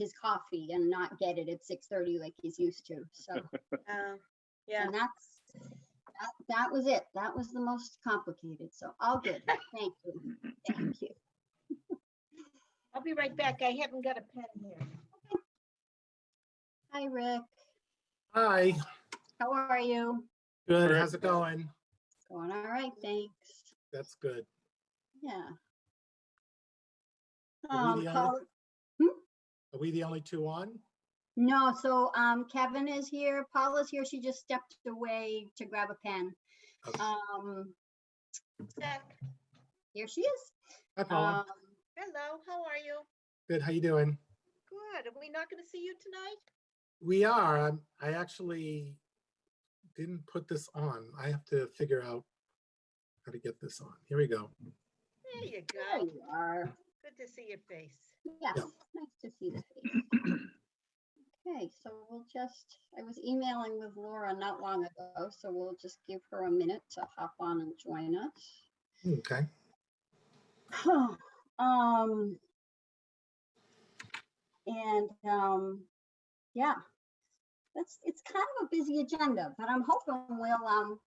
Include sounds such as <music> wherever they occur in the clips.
his coffee and not get it at six thirty like he's used to, so. Uh, <laughs> Yeah, And that's, that, that was it. That was the most complicated, so all good. Thank you. Thank you. <laughs> I'll be right back. I haven't got a pen here. Hi, Rick. Hi, How are you? good. How's it good. going? Going all right, thanks. That's good. Yeah. Um, the Paul- only- Are we the only two on? No, so um Kevin is here, Paula's here, she just stepped away to grab a pen. Okay. Um, Zach, here she is. Hi, Paula. Um, hello, how are you? Good. How you doing? Good. Are we not going to see you tonight? We are. I'm, I actually didn't put this on. I have to figure out how to get this on. Here we go. There you There go. you are. Good to see your face. Yes, nice to see the <clears throat> face. Okay, so we'll just, I was emailing with Laura not long ago, so we'll just give her a minute to hop on and join us. Okay. <sighs> Um, and, um, yeah, that's, it's kind of a busy agenda, but I'm hoping we'll, um,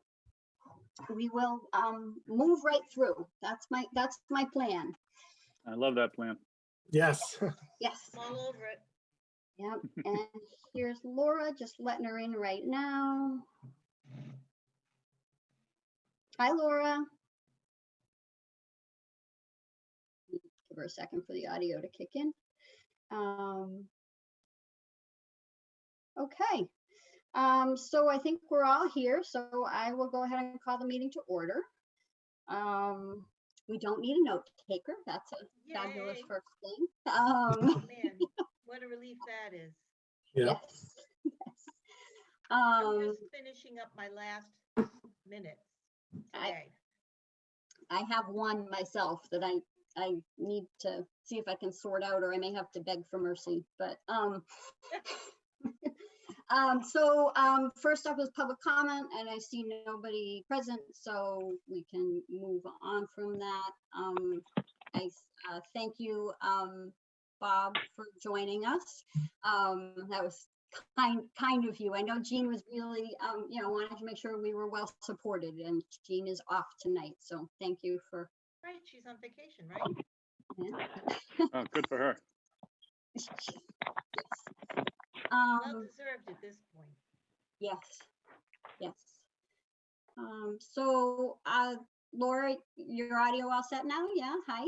we will, um, move right through. That's my, that's my plan. I love that plan. Yes. Yes. I'm all over it. Yep, and here's Laura, just letting her in right now. Hi, Laura. Give her a second for the audio to kick in. Um, Okay, um, so I think we're all here, so I will go ahead and call the meeting to order. Um, We don't need a note taker, that's a fabulous first thing. Um, <laughs> Man, what a relief that is. Yeah. Yes. yes. I'm Um, just finishing up my last minutes I- I have one myself that I, I need to see if I can sort out, or I may have to beg for mercy, but, um, <laughs> um, so, um, first up is public comment, and I see nobody present, so we can move on from that. Um, I, s- uh, thank you, um, Bob, for joining us. Um, that was kind, kind of you. I know Jean was really, um, you know, wanted to make sure we were well supported, and Jean is off tonight, so thank you for. Right, she's on vacation, right? yeah. Oh, good for her. <laughs> Yes. Well Um, deserved at this point. yes, yes. Um, so, uh, Laura, your audio all set now? Yeah, hi?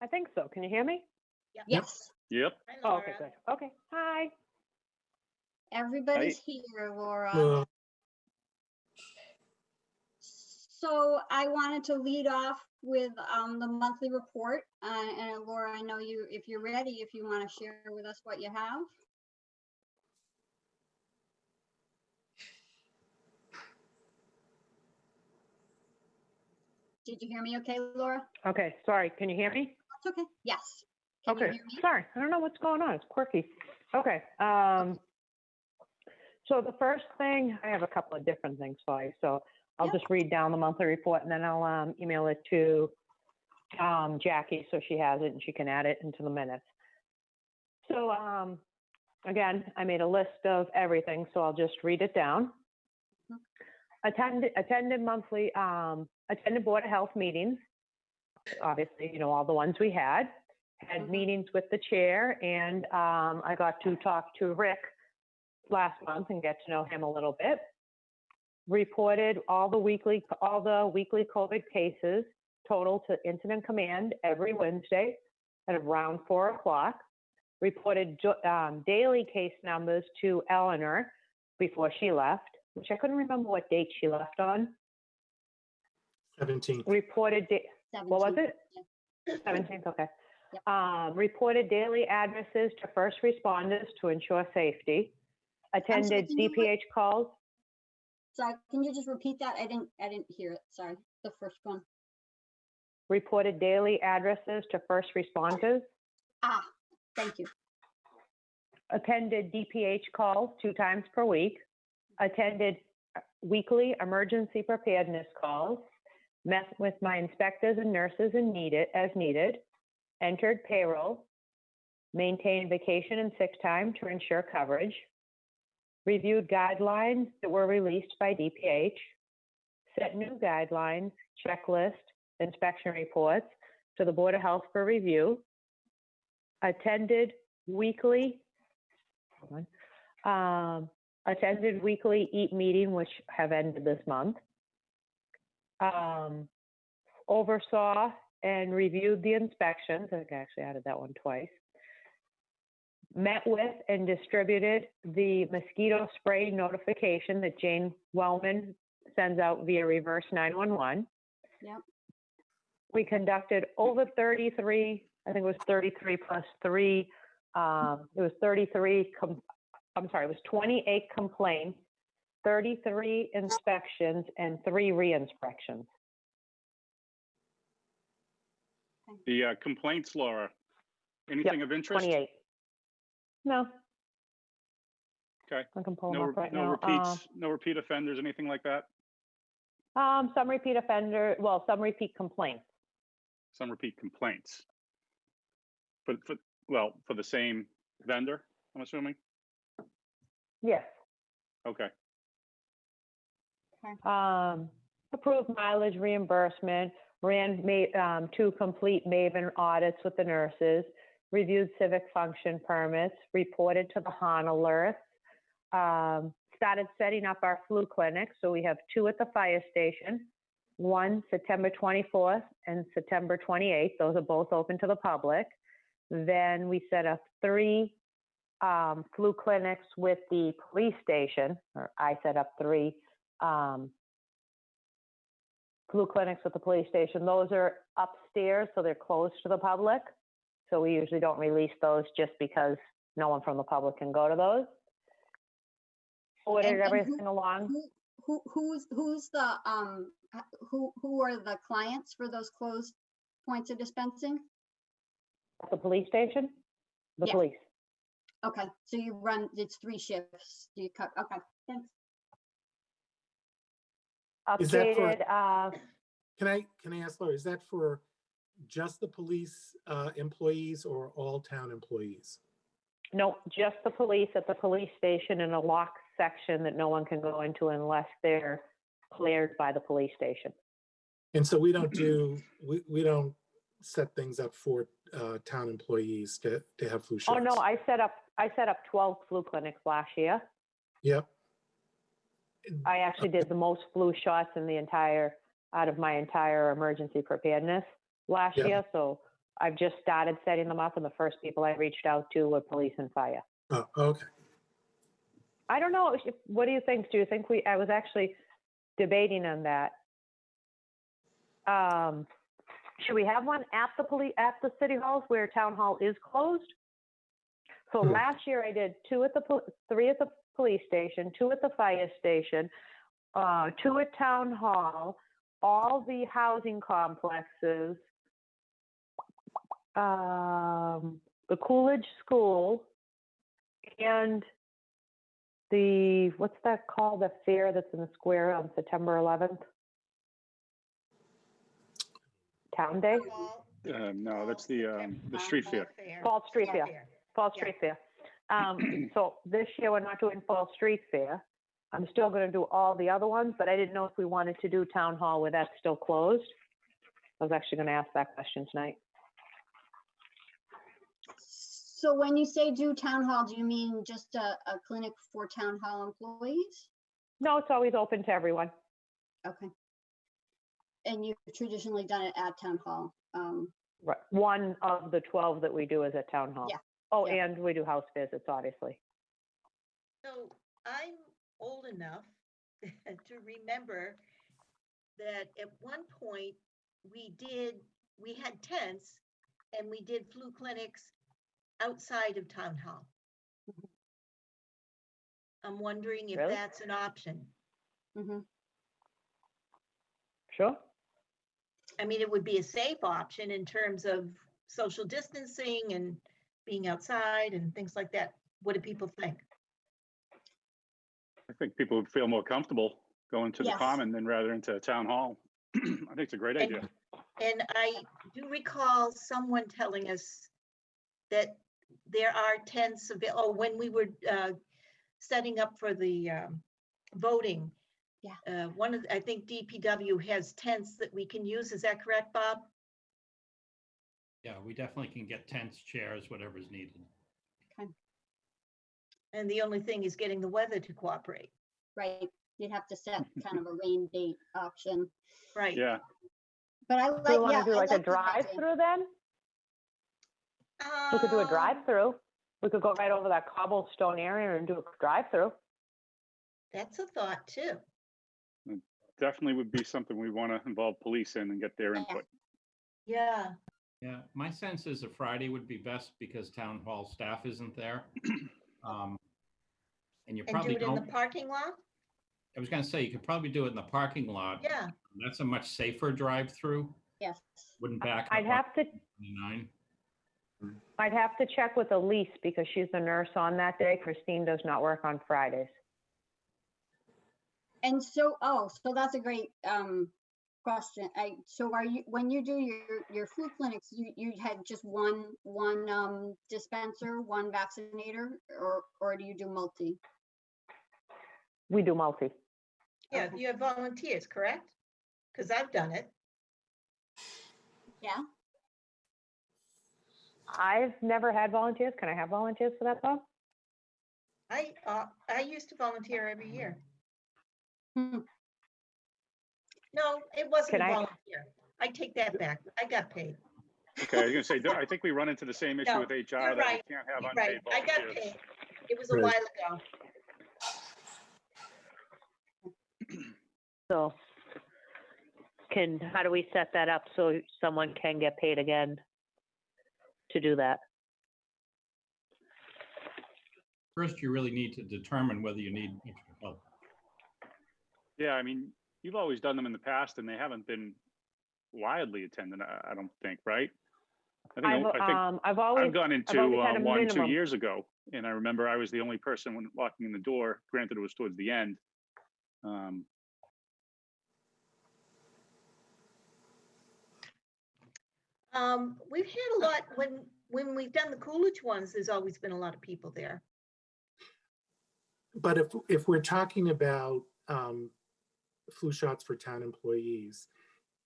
I think so. Can you hear me? Yes, Yep. Hi, Oh, okay, Laura. good. Okay, hi. everybody's here, Laura. Uh, So I wanted to lead off with, um, the monthly report. Uh, and Laura, I know you, if you're ready, if you want to share with us what you have. Did you hear me okay, Laura? Okay, sorry. Can you hear me? That's okay. Yes. Can Okay, sorry. I don't know what's going on. It's quirky. Okay, um, so the first thing, I have a couple of different things for you. So I'll just read down the monthly report and then I'll, um, email it to, um, Jackie so she has it and she can add it into the minutes. So, um, again, I made a list of everything, so I'll just read it down. Mhm. Attended, attended monthly, um, attended Board of Health meetings. Obviously, you know, all the ones we had. Had Mhm. meetings with the chair and, um, I got to talk to Rick last month and get to know him a little bit. Reported all the weekly, all the weekly COVID cases total to incident command every Wednesday at around four o'clock. Reported um, daily case numbers to Eleanor before she left, which I couldn't remember what date she left on. 17. Reported, da- what was 17th, it? yeah. Seventeenth, okay. <clears throat> Yep. Um, reported daily addresses to first responders to ensure safety. Attended can you re- DPH calls, Sorry, can you just repeat that? I didn't, I didn't hear it. Sorry, the first one. reported daily addresses to first responders. Ah, thank you. Attended DPH calls two times per week. Attended uh, weekly emergency preparedness calls. Met with my inspectors and nurses and needed, as needed. entered payroll, maintained vacation and sick time to ensure coverage, reviewed guidelines that were released by DPH, set new guidelines, checklist, inspection reports to the Board of Health for review, attended weekly, um, attended weekly EAT meeting, which have ended this month, um, oversaw and reviewed the inspections. I actually added that one twice. Met with and distributed the mosquito spray notification that Jane Wellman sends out via reverse 911. Yep. We conducted over 33, I think it was 33 plus three, um, it was 33, com- I'm sorry, it was 28 complaints, 33 inspections, and three re-inspections. The uh, complaints, Laura, anything of interest? 28. No. Okay. I can pull them No, up right no now. Uh, repeats, no repeat offenders, anything like that? Um, some repeat offender, well, some repeat complaints. Some repeat complaints? For, for, well, for the same vendor, I'm assuming? Yes. Okay, Um, approved mileage reimbursement, ran ma- um, two complete Maven audits with the nurses, reviewed civic function permits, reported to the HAN alerts, um, started setting up our flu clinics. So we have two at the fire station, one September 24th and September 28th. Those are both open to the public. Then we set up three um, flu clinics with the police station, or I set up three um, flu clinics with the police station. Those are upstairs, so they're closed to the public. So we usually don't release those just because no one from the public can go to those. Ordered And- and who- everything along. Who, who, who's, who's the, um, who, who are the clients for those closed points of dispensing? At the police station? The Yeah. police. Okay, so you run, it's three shifts, do you cut, okay, thanks. Is that for- uh, Can I, can I ask Laura, is that for just the police uh, employees or all town employees? no, just the police at the police station in a locked section that no one can go into unless they're cleared by the police station. And so we don't <clears throat> do, we, we don't set things up for uh, town employees to, to have flu shots? Oh, no, I set up, I set up 12 flu clinics last year. Yep. I actually did the most flu shots in the entire, out of my entire emergency preparedness last Yeah. year. So I've just started setting them up and the first people I reached out to were police and fire. Oh, okay. I don't know, what do you think? Do you think we, I was actually debating on that. Um, should we have one at the police, at the city halls where town hall is closed? So Hmm. last year I did two at the, pol- three at the police station, two at the fire station, uh, two at town hall, all the housing complexes, um, the Coolidge School, and the, what's that called, the fair that's in the square on September 11th? Town Day? Fall- uh, no, that's the, um, the street fair. Fall Street Fair. Fair. Fall Street Fair. Um, <clears throat> so this year we're not doing Fall Street Fair. I'm still gonna do all the other ones, but I didn't know if we wanted to do Town Hall where that's still closed. I was actually gonna ask that question tonight. So when you say do town hall, do you mean just a, a clinic for town hall employees? No, it's always open to everyone. Okay. And you've traditionally done it at town hall, um, Right. One of the 12 that we do is at Town Hall. Yeah, Oh, yeah. and we do house visits, obviously. So I'm old enough <laughs> to remember that at one point, we did, we had tents and we did flu clinics outside of town hall. Mhm. I'm wondering if Really? that's an option. mhm. Sure. I mean, it would be a safe option in terms of social distancing and being outside and things like that. What do people think? I think people would feel more comfortable going to the Yes. common than rather into town hall. <clears throat> I think it's a great And- idea. And I do recall someone telling us that there are tents avail, oh, when we were uh, setting up for the um, voting. Yeah. uh, One of, the- I think DPW has tents that we can use. Is that correct, Bob? Yeah, we definitely can get tents, chairs, whatever's needed. And the only thing is getting the weather to cooperate. Right, you'd have to set <laughs> kind of a rain date option, Right. Yeah, but I Do like, we yeah. want to do I like a like that idea. drive-through then? We could do a Um, drive-through. We could go right over that cobblestone area and do a drive-through. That's a thought too. definitely would be something we want to involve police in and get their Yeah. input. Yeah. Yeah, my sense is a Friday would be best because town hall staff isn't there. <clears throat> Um, And you And do probably it in the parking lot? I was gonna say, you could probably do it in the parking lot. Yeah. That's a much safer drive-through, Yes, wouldn't back. I'd have to, 29. I'd have to check with Elise because she's the nurse on that day. Christine does not work on Fridays. and so, oh, so that's a great, um, question. I, so are you, when you do your, your flu clinics, you, you had just one, one, um, dispenser, one vaccinator, or, or do you do multi? We do multi. Yeah, you have volunteers, correct? Because I've done it. Yeah, I've never had volunteers. Can I have volunteers for that though? I, uh, I used to volunteer every year. Hmm. No, it wasn't Can a I- volunteer. I take that back. I got paid. Okay, I was gonna say, I think we run into the same issue No, with HR you're that we right, can't have You're unpaid Right, I got volunteers. paid. It was a Right. while ago. <clears throat> So can, how do we set that up so someone can get paid again to do that? First, you really need to determine whether you need extra help. Yeah, I mean, you've always done them in the past and they haven't been widely attended, I, I don't think, right? I think, I've, I think um, I've always, I've gone into always uh, had a one, two years ago, and I remember I was the only person when walking in the door, granted it was towards the end. Um, Um, we've had a lot, when, when we've done the Coolidge ones, there's always been a lot of people there. But if, if we're talking about um, flu shots for town employees,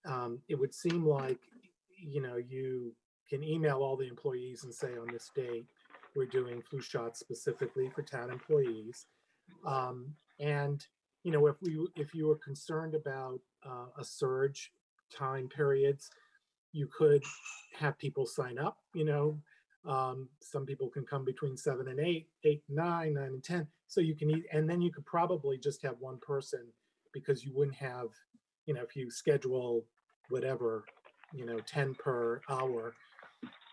um, it would seem like, you know, you can email all the employees and say on this date, we're doing flu shots specifically for town employees. Um, And, you know, if we, if you were concerned about uh, a surge time periods, you could have people sign up, you know, um, some people can come between seven and eight, eight, nine, nine and 10. So you can eat, and then you could probably just have one person because you wouldn't have, you know, if you schedule whatever, you know, 10 per hour,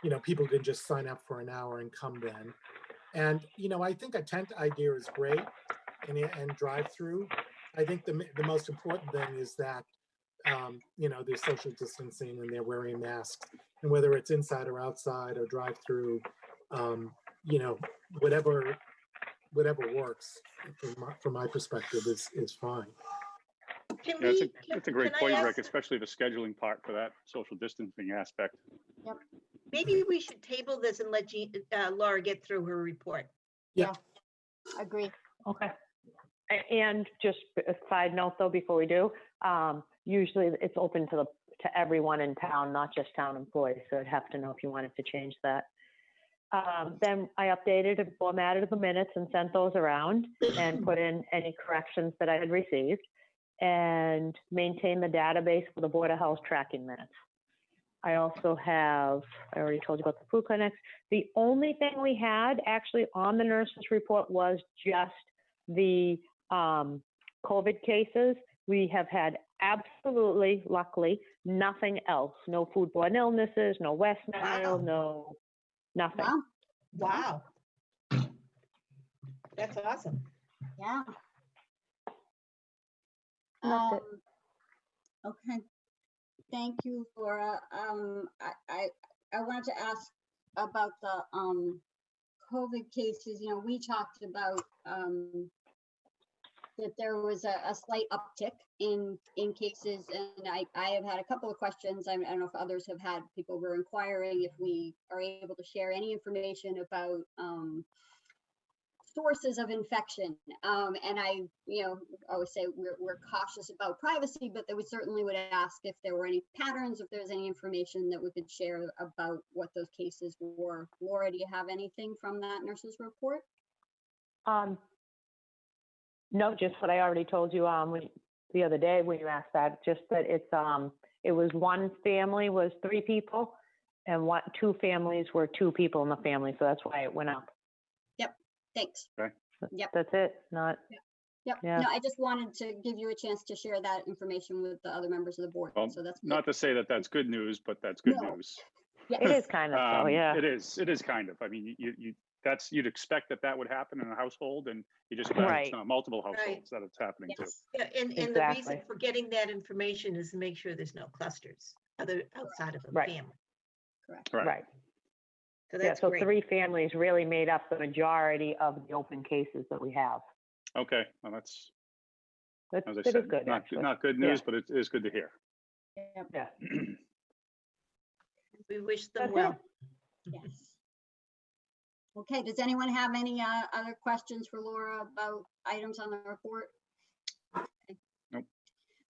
you know, people can just sign up for an hour and come then. And, you know, I think a tent idea is great and, and drive through. I think the, the most important thing is that, um, you know, there's social distancing and they're wearing masks and whether it's inside or outside or drive through, um, you know, whatever, whatever works from my, from my perspective is, is fine. Can yeah, That's we? a, can- that's a great point, ask- Rick, especially the scheduling part for that social distancing aspect. Maybe we should table this and let Jean, uh, Laura get through her report. Yeah. Agree. Okay. And just a side note though, before we do, um, usually it's open to the, to everyone in town, not just town employees. So I'd have to know if you wanted to change that. Um, then I updated and formatted the minutes and sent those around and <clears throat> put in any corrections that I had received and maintained the database for the Board of Health tracking minutes. I also have, I already told you about the food clinics. The only thing we had actually on the nurse's report was just the um, COVID cases. We have had absolutely, luckily, nothing else. No foodborne illnesses, no West Nile, Wow. no, nothing. Wow, Wow. That's awesome. yeah. That's it. Um, Okay, thank you, Laura. Um, I, I, I wanted to ask about the, um, COVID cases, you know, we talked about, um, that there was a, a slight uptick in, in cases, and I, I have had a couple of questions. I I don't know if others have had, people were inquiring if we are able to share any information about, um, sources of infection. Um, and I, you know, always say we're, we're cautious about privacy, but that we certainly would ask if there were any patterns, if there's any information that we could share about what those cases were. Laura, do you have anything from that nurse's report? Um, no, just what I already told you, um, when, the other day when you asked that, just that it's, um, it was one family was three people and one, two families were two people in the family, so that's why it went up. Yep. Thanks. Okay. Yep. That's it, not, Yep. Yeah. No, I just wanted to give you a chance to share that information with the other members of the board. Well, So that's. good. Not to say that that's good news, but that's good No. news. Yeah. it is kind of, so, Um, yeah. It is, it is kind of. I mean, you, you, that's, you'd expect that that would happen in a household and you just, found it's Right. uh, multiple Right. households that it's happening to. Yes. Yeah, and, and the reason Exactly. for getting that information is to make sure there's no clusters other, outside of a Right. family. Correct. Right. Right. So Yeah, that's so great. three families really made up the majority of the open cases that we have. Okay, well, that's, That's, as I it is said, good, not, actually. not good Yeah. news, but it is good to hear. Yep. Yeah. <clears throat> We wish them That's it. well. Yes. Okay, does anyone have any uh, other questions for Laura about items on the report? Nope.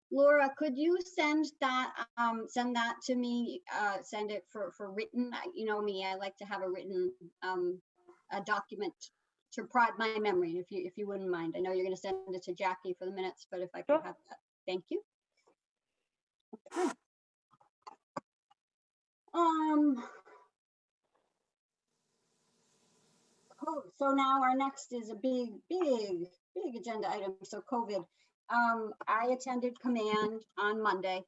Laura, could you send that, um, send that to me, uh, send it for, for written? You know me, I like to have a written, um, a document to prod my memory, if you, if you wouldn't mind. I know you're gonna send it to Jackie for the minutes, but if I could Sure. have that, thank you. Okay. Um. co- So now our next is a big, big, big agenda item. So COVID. Um, I attended command on Monday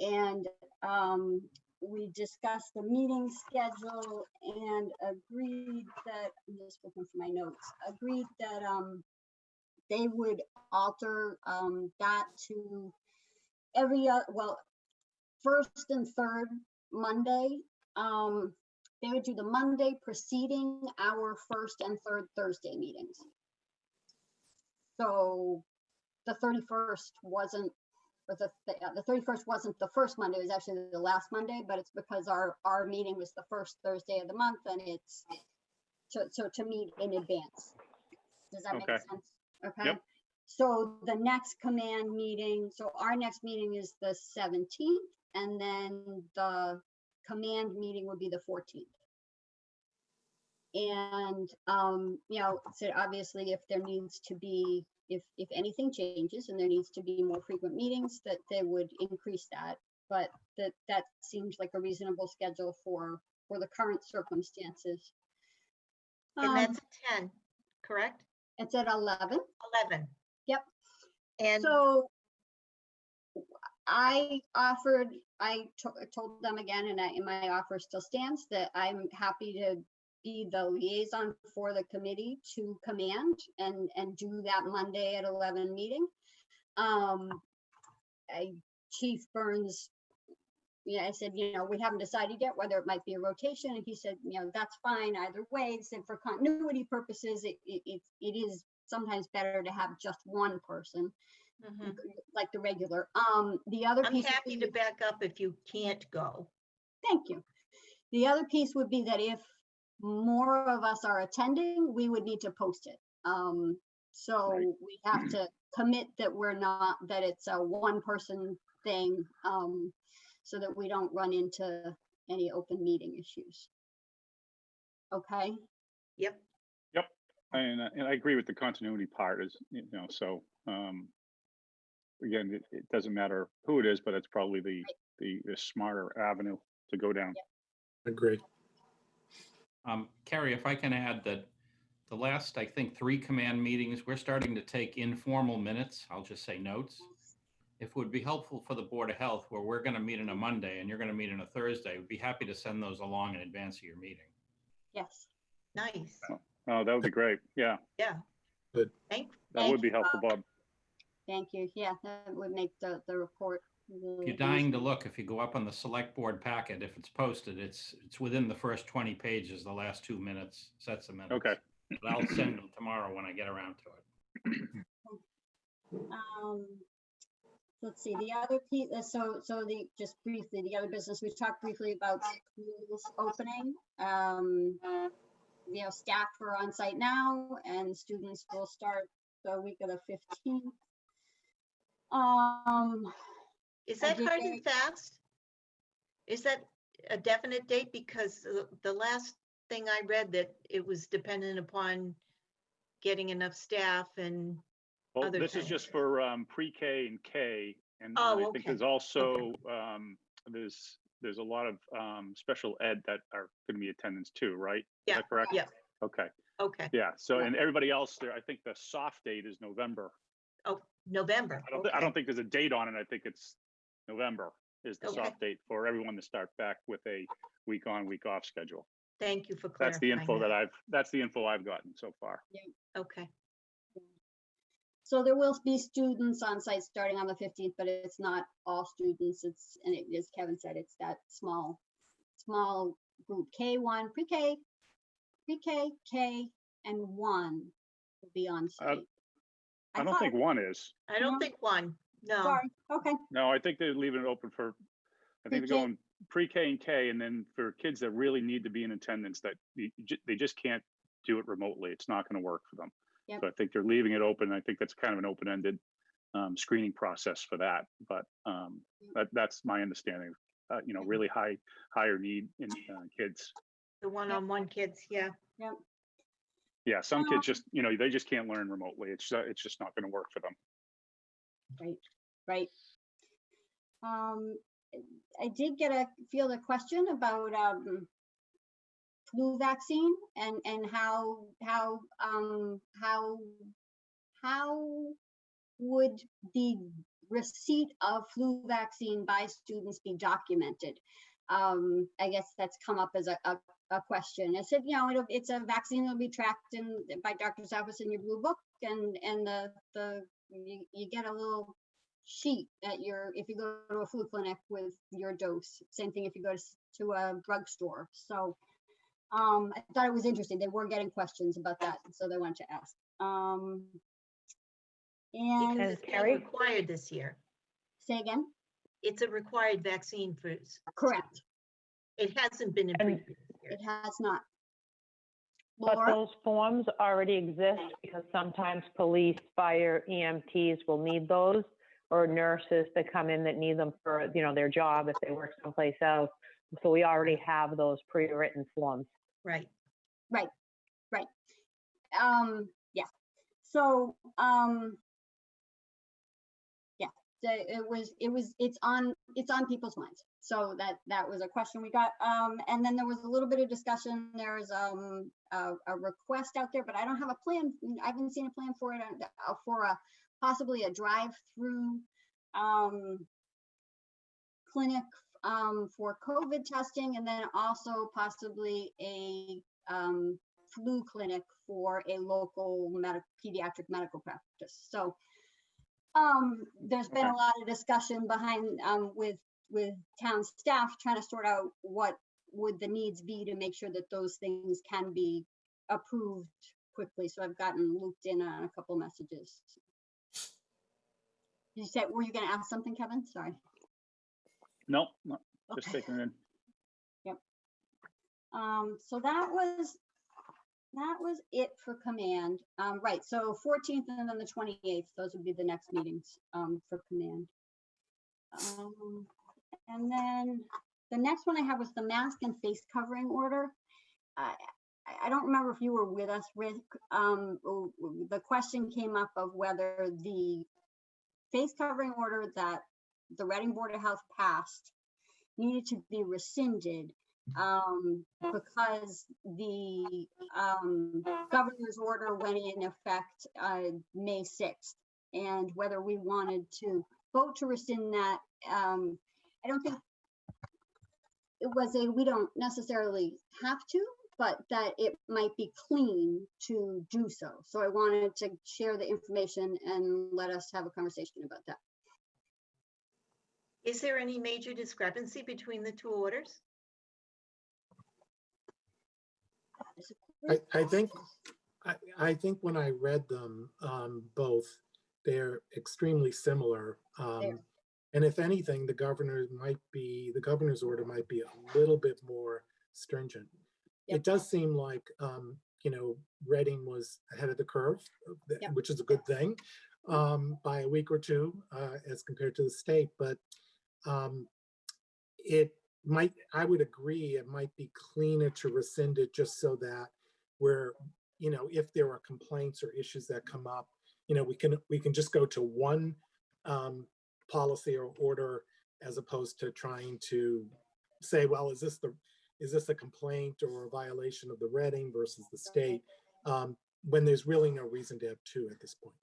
and, um, we discussed the meeting schedule and agreed that, I'm just looking for my notes, agreed that, um, they would alter, um, that to every, uh, well, first and third Monday. Um, they would do the Monday preceding our first and third Thursday meetings. So the thirty-first wasn't, or the, the- uh, the thirty-first wasn't the first Monday, it was actually the last Monday, but it's because our, our meeting was the first Thursday of the month and it's so, so to meet in advance. Does that make Okay. sense? Okay. Yep. So the next command meeting, so our next meeting is the seventeenth and then the command meeting would be the fourteenth. And, um, you know, so obviously if there needs to be, if, if anything changes and there needs to be more frequent meetings, that they would increase that. But that, that seems like a reasonable schedule for, for the current circumstances. And Um, that's at ten, correct? It's at eleven. Eleven. Yep. And So I offered, I told them again, and I, my offer still stands, that I'm happy to be the liaison for the committee to command and, and do that Monday at eleven meeting. Um, I, Chief Burns, yeah, I said, you know, we haven't decided yet whether it might be a rotation, and he said, you know, that's fine either way, he said for continuity purposes, it, it, it it is sometimes better to have just one person Mhm. like the regular. Um, the other I'm piece. would happy be- to back up if you can't go. Thank you. The other piece would be that if more of us are attending, we would need to post it. Um, so Right. we have to commit that we're not, that it's a one person thing, um, so that we don't run into any open meeting issues. Okay, Yep. Yep. And, and I agree with the continuity part is, you know, so, um, again, it, it doesn't matter who it is, but it's probably the, the, the smarter avenue to go down. Agree. Um, Carrie, if I can add that the last, I think, three command meetings, we're starting to take informal minutes. I'll just say notes. If it would be helpful for the Board of Health, where we're going to meet on a Monday and you're going to meet on a Thursday, we'd be happy to send those along in advance of your meeting. yes. Nice. Oh, that would be great. Yeah, Yeah. Good. Thank, that Thank would be you, helpful, Bob. Thank you. Yeah, that would make the, the report. If you're dying to look, if you go up on the select board packet, if it's posted, it's, it's within the first 20 pages, the last two minutes, sets of minutes. Okay. But I'll send them tomorrow when I get around to it. Um, let's see, the other piece, so, so the, just briefly, the other business, we talked briefly about schools opening. Um, you know, staff are on site now and students will start the week of the fifteenth. Um, Is that hard and fast? Is that a definite date? Because the- the last thing I read that it was dependent upon getting enough staff and, Well, other this is things. just for um, pre-K and K. And and Oh, I think okay. there's also, um, there's, there's a lot of um, special ed that are going to be attendance too, right? Is Yeah, that correct? yeah. Okay, okay, yeah. So, Yeah. and everybody else there, I think the soft date is November. Oh, November. I don't, thi- I don't think there's a date on it. I think it's November is the Okay. soft date for everyone to start back with a week on, week off schedule. Thank you for That's the info that I've, that's the info I've gotten so far. Okay, so there will be students on site starting on the fifteenth, but it's not all students. It's, and it, as Kevin said, it's that small, small group K one, pre-K, pre-K, K, and one will be on uh, site. I don't thought- think one is. I don't think one, no. Sorry, okay, No, I think they're leaving it open for, I think they're Pre-K. going pre-K and K, and then for kids that really need to be in attendance, that you ju- they just can't do it remotely. It's not gonna work for them. Yep. So I think they're leaving it open. I think that's kind of an open-ended um, screening process for that, but um, that, that's my understanding. Uh, you know, really high, higher need in uh, kids. The one-on-one kids, yeah. Yeah, some Um, kids just, you know, they just can't learn remotely. It's, uh, it's just not gonna work for them. right. Right. Um, I did get a, field a question about, um, flu vaccine and, and how, how, um, how, how would the receipt of flu vaccine by students be documented? Um, I guess that's come up as a, a, a question. I said, you know, it'll, it's a vaccine that'll be tracked in, by doctor's office in your blue book and, and the, the, you, you get a little sheet at your, if you go to a flu clinic with your dose. Same thing if you go to, to a drugstore. So um, I thought it was interesting. They were getting questions about that, so they wanted to ask. Um, Because and And it's Carrie? required this year. say again, It's a required vaccine for, correct. it hasn't been in And- previous years. It has not. But Laura, those forms already exist because sometimes police, fire, EMTs will need those. Or nurses that come in that need them for, you know, their job if they work someplace else. So we already have those pre-written forms. Right, right, right. um, yeah. So, um, it was, it was, it's on, it's on people's minds. So that, that was a question we got. Um, and then there was a little bit of discussion. There's, um, a, a request out there, but I don't have a plan. I haven't seen a plan for it, uh, for a, possibly a drive-through, um, clinic, um, for COVID testing and then also possibly a, um, flu clinic for a local medic, pediatric medical practice. So um, there's been a lot of discussion behind, um, with, with town staff trying to sort out what would the needs be to make sure that those things can be approved quickly. So I've gotten looped in on a couple messages. You said, were you gonna ask something, Kevin? Sorry. No, no, just Okay. taking it in. Um, so that was, that was it for command. Um, right, so fourteenth and then the twenty-eighth, those would be the next meetings, um, for command. Um, and then the next one I have was the mask and face covering order. I, I- don't remember if you were with us, Rick. Um, the question came up of whether the face covering order that the Reading Board of Health passed needed to be rescinded um, because the um, governor's order went in effect uh, May 6th. And whether we wanted to vote to rescind that, um, I don't think it was a, we don't necessarily have to, but that it might be clean to do so. So I wanted to share the information and let us have a conversation about that. is there any major discrepancy between the two orders? I, I think, I, I think when I read them, um, both, they're extremely similar. Um, and if anything, the governor might be, the governor's order might be a little bit more stringent. Yep. It does seem like, um, you know, Reading was ahead of the curve, uh, Yep. which is a good thing, um, by a week or two, uh, as compared to the state, but, um, it might, I would agree, it might be cleaner to rescind it just so that we're, you know, if there are complaints or issues that come up, you know, we can, we can just go to one um, policy or order as opposed to trying to say, well, is this the, is this a complaint or a violation of the Reading versus the state? Um, when there's really no reason to have two at this point.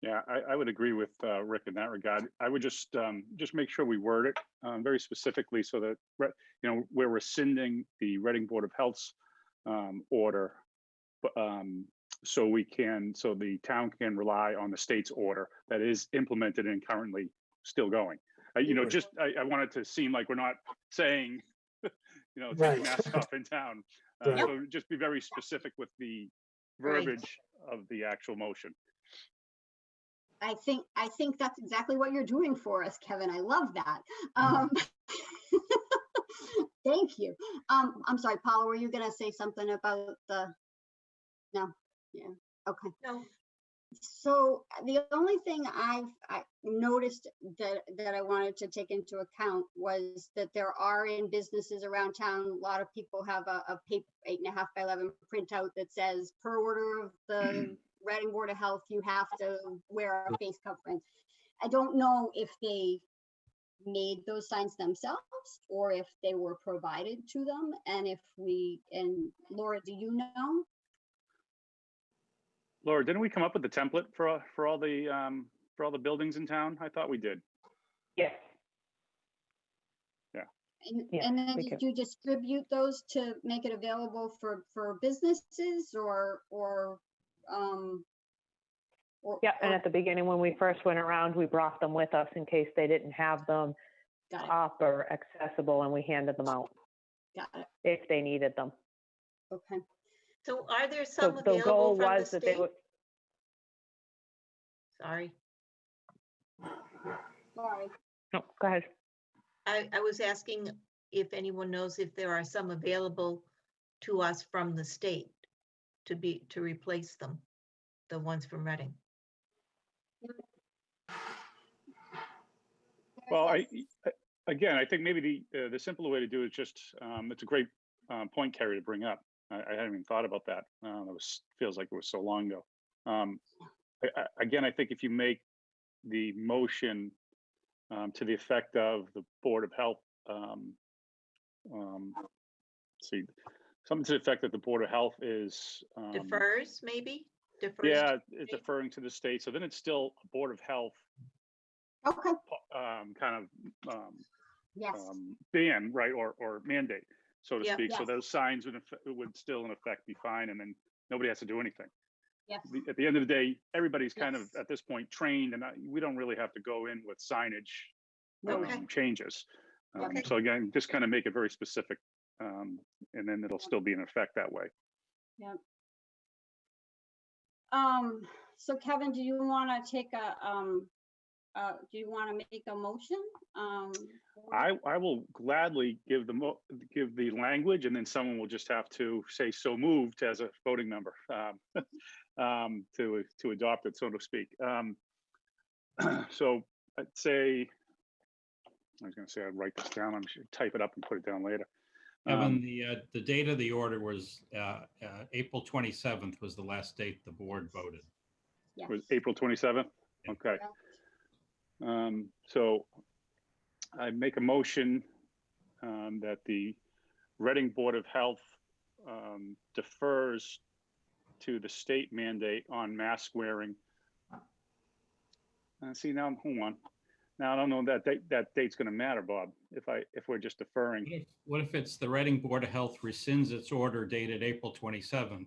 Yeah, I, I would agree with uh, Rick in that regard. I would just, um, just make sure we word it um, very specifically so that, you know, we're rescinding the Reading Board of Health's um, order. Um, so we can, so the town can rely on the state's order that is implemented and currently still going. Uh, You know, just, I, I want it to seem like we're not saying, <laughs> you know, Right. take masks off in town. <laughs> Uh, Right. So just be very specific with the Right. verbiage of the actual motion. I think, I think that's exactly what you're doing for us, Kevin. I love that. Um, <laughs> Thank you. Um, I'm sorry, Paula, were you gonna say something about the? No, yeah, okay. No, So the only thing I've I noticed that, that I wanted to take into account was that there are in businesses around town, a lot of people have a, a paper eight and a half by 11 printout that says per order of the <clears throat> Reading Board of Health, you have to wear a face covering. I don't know if they made those signs themselves or if they were provided to them. And if we, and Laura, do you know? Laura, didn't we come up with the template for, for all the, um, for all the buildings in town? I thought we did. Yes, And, Yeah, and then did can- you distribute those to make it available for, for businesses or, or, um? or- yeah, and or- at the beginning, when we first went around, we brought them with us in case they didn't have them up or accessible, and we handed them out got it, if they needed them. okay. so are there So some the available goal from the was that they would, Sorry, Sorry, no, go ahead. I, I was asking if anyone knows if there are some available to us from the state to be, to replace them, the ones from Reading. Well, I, again, I think maybe the, uh, the simpler way to do it is just, um, it's a great, um, point, Carrie, to bring up. I, I hadn't even thought about that. Uh, it was, feels like it was so long ago. Um, I, I, again, I think if you make the motion, um, to the effect of the Board of Health, um, um, see, something to the effect that the Board of Health is, um, Defers, maybe? Defers to yeah, it's state? deferring to the state. So then it's still a Board of Health, okay, um, kind of, um, yes, um, ban, right, or, or mandate, so to Yeah. speak. So Yes. those signs would, would still in effect be fine, and then nobody has to do anything. yes, The- At the end of the day, everybody's kind of, Yes. at this point, trained, and I- we don't really have to go in with signage Okay. um, changes. Um, Okay. So again, just kind of make it very specific, um, and then it'll still be in effect that way. um, so Kevin, do you wanna take a, um, uh, do you wanna make a motion? Um, I, I will gladly give the mo, give the language, and then someone will just have to say so moved as a voting member, um, <laughs> um, to, to adopt it, so to speak. Um, <clears throat> So I'd say, I was gonna say I'd write this down, I'm sure, type it up and put it down later. Evan, Um, the, uh, the date of the order was, uh, uh, April 27th was the last date the board voted. yes, Was April twenty-seventh? Yeah. Okay. correct. Um, so I make a motion, um, that the Reading Board of Health, um, defers to the state mandate on mask wearing. Uh, see now, hold on. Now, I don't know that date, that date's gonna matter, Bob, if I, if we're just deferring. What if- What if it's the Reading Board of Health rescinds its order dated April 27th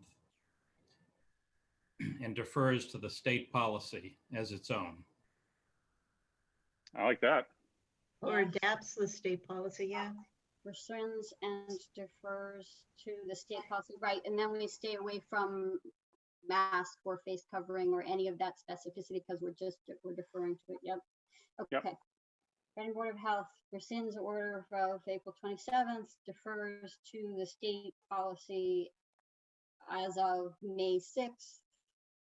<clears throat> and defers to the state policy as its own? I like that. Or adapts the state policy, yeah. rescinds and defers to the state policy, right, and then we stay away from mask or face covering or any of that specificity because we're just, we're deferring to it. Yep. Yep. Okay. Reading Board of Health rescinds order of April twenty-seventh, defers to the state policy as of May sixth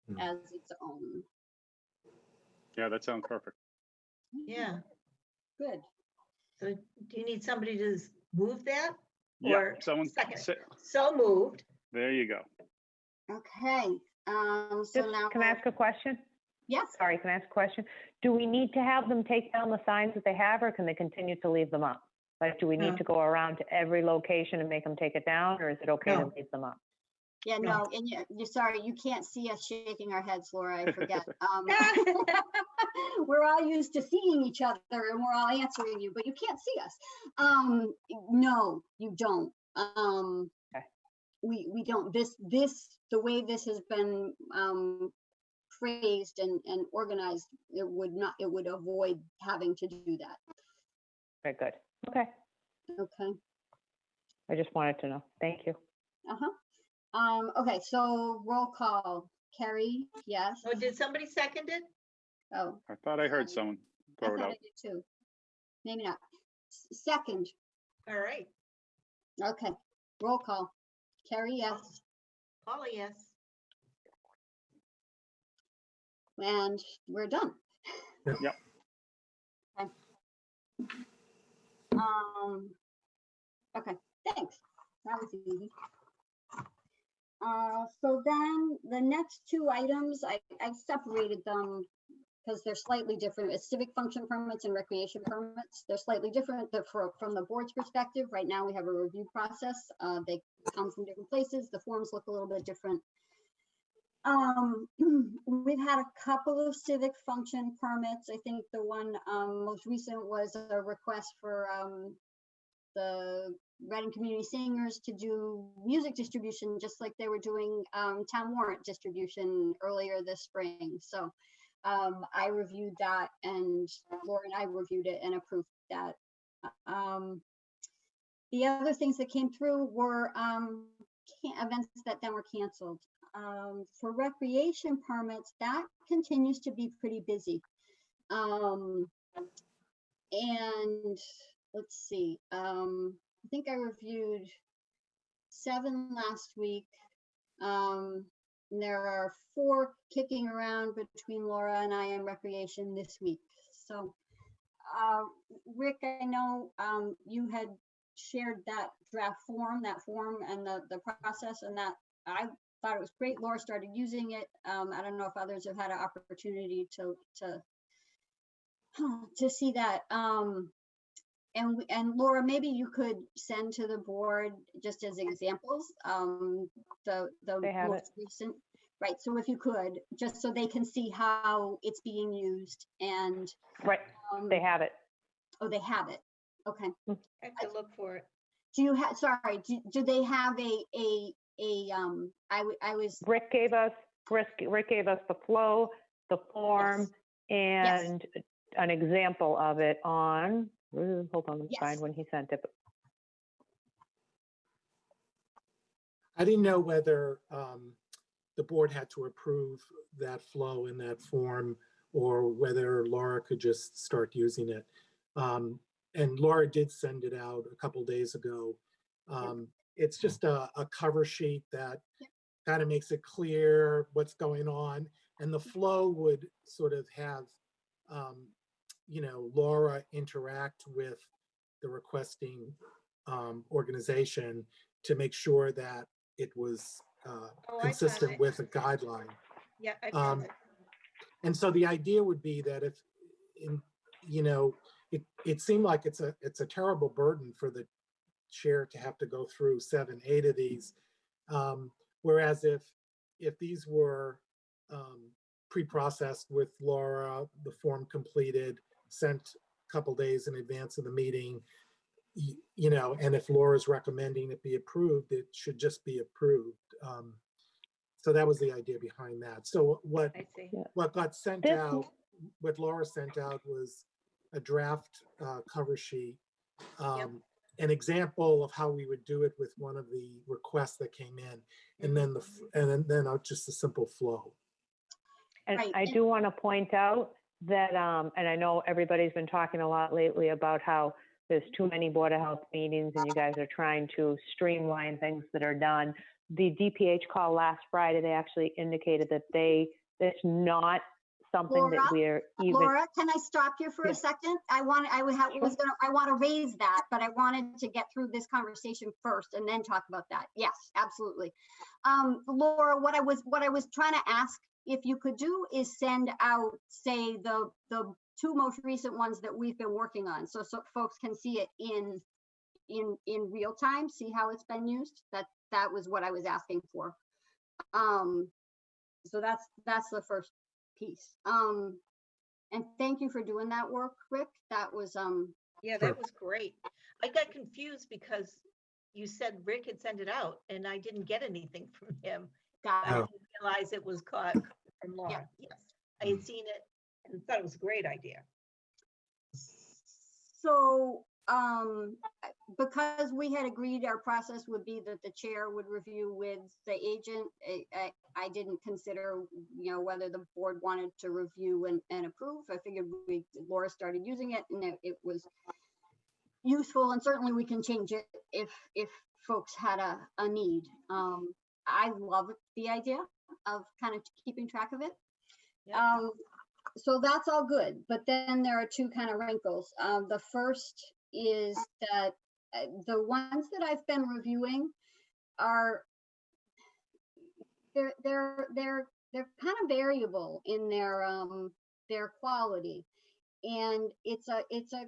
Hmm. as its own. Yeah, that sounds perfect. Yeah. Good. So do you need somebody to s- move that? Yeah, Or someone, second. say- So moved. there you go. Okay, um, so Just, now. can I ask a question? Yes, Sorry, can I ask a question? Do we need to have them take down the signs that they have, or can they continue to leave them up? Like, do we No. need to go around to every location and make them take it down, or is it okay to leave them up? yeah, No. no, and you, you're sorry, you can't see us shaking our heads, Laura, I forget. <laughs> Um, <laughs> We're all used to seeing each other and we're all answering you, but you can't see us. Um, no, you don't. Um, Okay. we, we don't, this, this, the way this has been, um, phrased and, and organized, it would not, it would avoid having to do that. Very good. Okay, Okay. I just wanted to know. Thank you. Uh-huh. Um, okay, so roll call. Carrie, yes. Oh, did somebody second it? Oh, I thought I heard someone I throw it thought I out. did too. Maybe not. S- Second, All right. okay, roll call. Carrie, yes. Paula, yes. And we're done. Yep. Okay. Um, okay, thanks. That was easy. Uh, so then the next two items, I, I separated them because they're slightly different. It's civic function permits and recreation permits. They're slightly different the- for, from the board's perspective. Right now, we have a review process. Uh, they come from different places. The forms look a little bit different. Um, <clears throat> we've had a couple of civic function permits. I think the one, um, most recent was a request for, um, the Reading Community Singers to do music distribution, just like they were doing, um, town warrant distribution earlier this spring. So, um, I reviewed that and Laura and I reviewed it and approved that. Um, the other things that came through were, events that then were canceled. Um, for recreation permits, that continues to be pretty busy. Um, and let's see, um, I think I reviewed seven last week. Um, there are four kicking around between Laura and I in recreation this week. So, uh, Rick, I know, um, you had shared that draft form, that form and the, the process and that I thought it was great. Laura started using it. Um, I don't know if others have had an opportunity to, to, <clears throat> to see that. Um, and, we- and Laura, maybe you could send to the board just as examples, um, the, the They have most recent. Right, so if you could, just so they can see how it's being used and, Right, um, they have it. oh, they have it. Okay. I have to look for it. Do you have, sorry, do, do they have a, a, a, um, I, w- I was, Rick gave us, Rick, Rick gave us the flow, the form, Yes. and an example of it on, hold on, let me Yes. find when he sent it. I didn't know whether um, the board had to approve that flow in that form or whether Laura could just start using it. Um, And Laura did send it out a couple days ago. Um, It's just a, a cover sheet that kind of makes it clear what's going on. And the flow would sort of have, um, you know, Laura interact with the requesting um, organization to make sure that it was uh, Oh, consistent with a guideline. Yeah, I Um. And so the idea would be that if, in, you know, it, it seemed like it's a, it's a terrible burden for the chair to have to go through seven, eight of these. Um, Whereas if, if these were um, pre-processed with Laura, the form completed, sent a couple days in advance of the meeting, y- you know, and if Laura's recommending it be approved, it should just be approved. Um, So that was the idea behind that. So what, I see. what got sent This- out, what Laura sent out was a draft uh, cover sheet um, an example of how we would do it with one of the requests that came in. And then the, and then, then uh, just a simple flow. And Right, I do want to point out that, um, and I know everybody's been talking a lot lately about how there's too many Board of Health meetings and you guys are trying to streamline things that are done. The DPH call last Friday, they actually indicated that they, that's not something that Laura? we're even, Laura, can I stop you for a second? I want, I have, was gonna, I want to raise that, but I wanted to get through this conversation first and then talk about that. Yes, absolutely. Um, Laura, what I was, what I was trying to ask if you could do is send out, say, the, the two most recent ones that we've been working on, so, so folks can see it in, in, in real time, see how it's been used. That, that was what I was asking for. Um, so that's, that's the first piece. Um, and thank you for doing that work, Rick. That was, um, Yeah, that was great. I got confused because you said Rick had sent it out and I didn't get anything from him. got I didn't realize it was caught from Laura. Yes, I had seen it and thought it was a great idea. So, um, because we had agreed our process would be that the chair would review with the agent, I, I, I didn't consider, you know, whether the board wanted to review and, and approve. I figured we, Laura started using it and it, it was useful and certainly we can change it if, if folks had a, a need. Um, I love the idea of kind of keeping track of it. Yeah. Um, so that's all good, but then there are two kind of wrinkles. Um, the first is that uh, the ones that I've been reviewing are they're they're they're they're kind of variable in their um their quality, and it's a it's a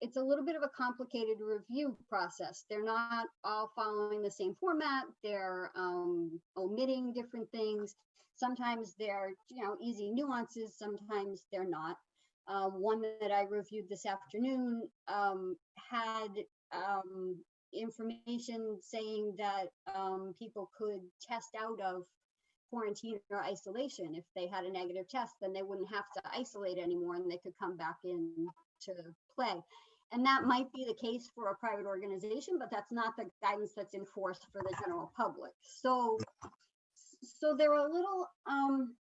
it's a little bit of a complicated review process. They're not all following the same format. They're um, omitting different things. Sometimes they're, you know, easy nuances. Sometimes they're not. Uh, one that I reviewed this afternoon um, had um, information saying that um, people could test out of quarantine or isolation. If they had a negative test, then they wouldn't have to isolate anymore and they could come back in to play. And that might be the case for a private organization, but that's not the guidance that's enforced for the general public. So, so they're a little um,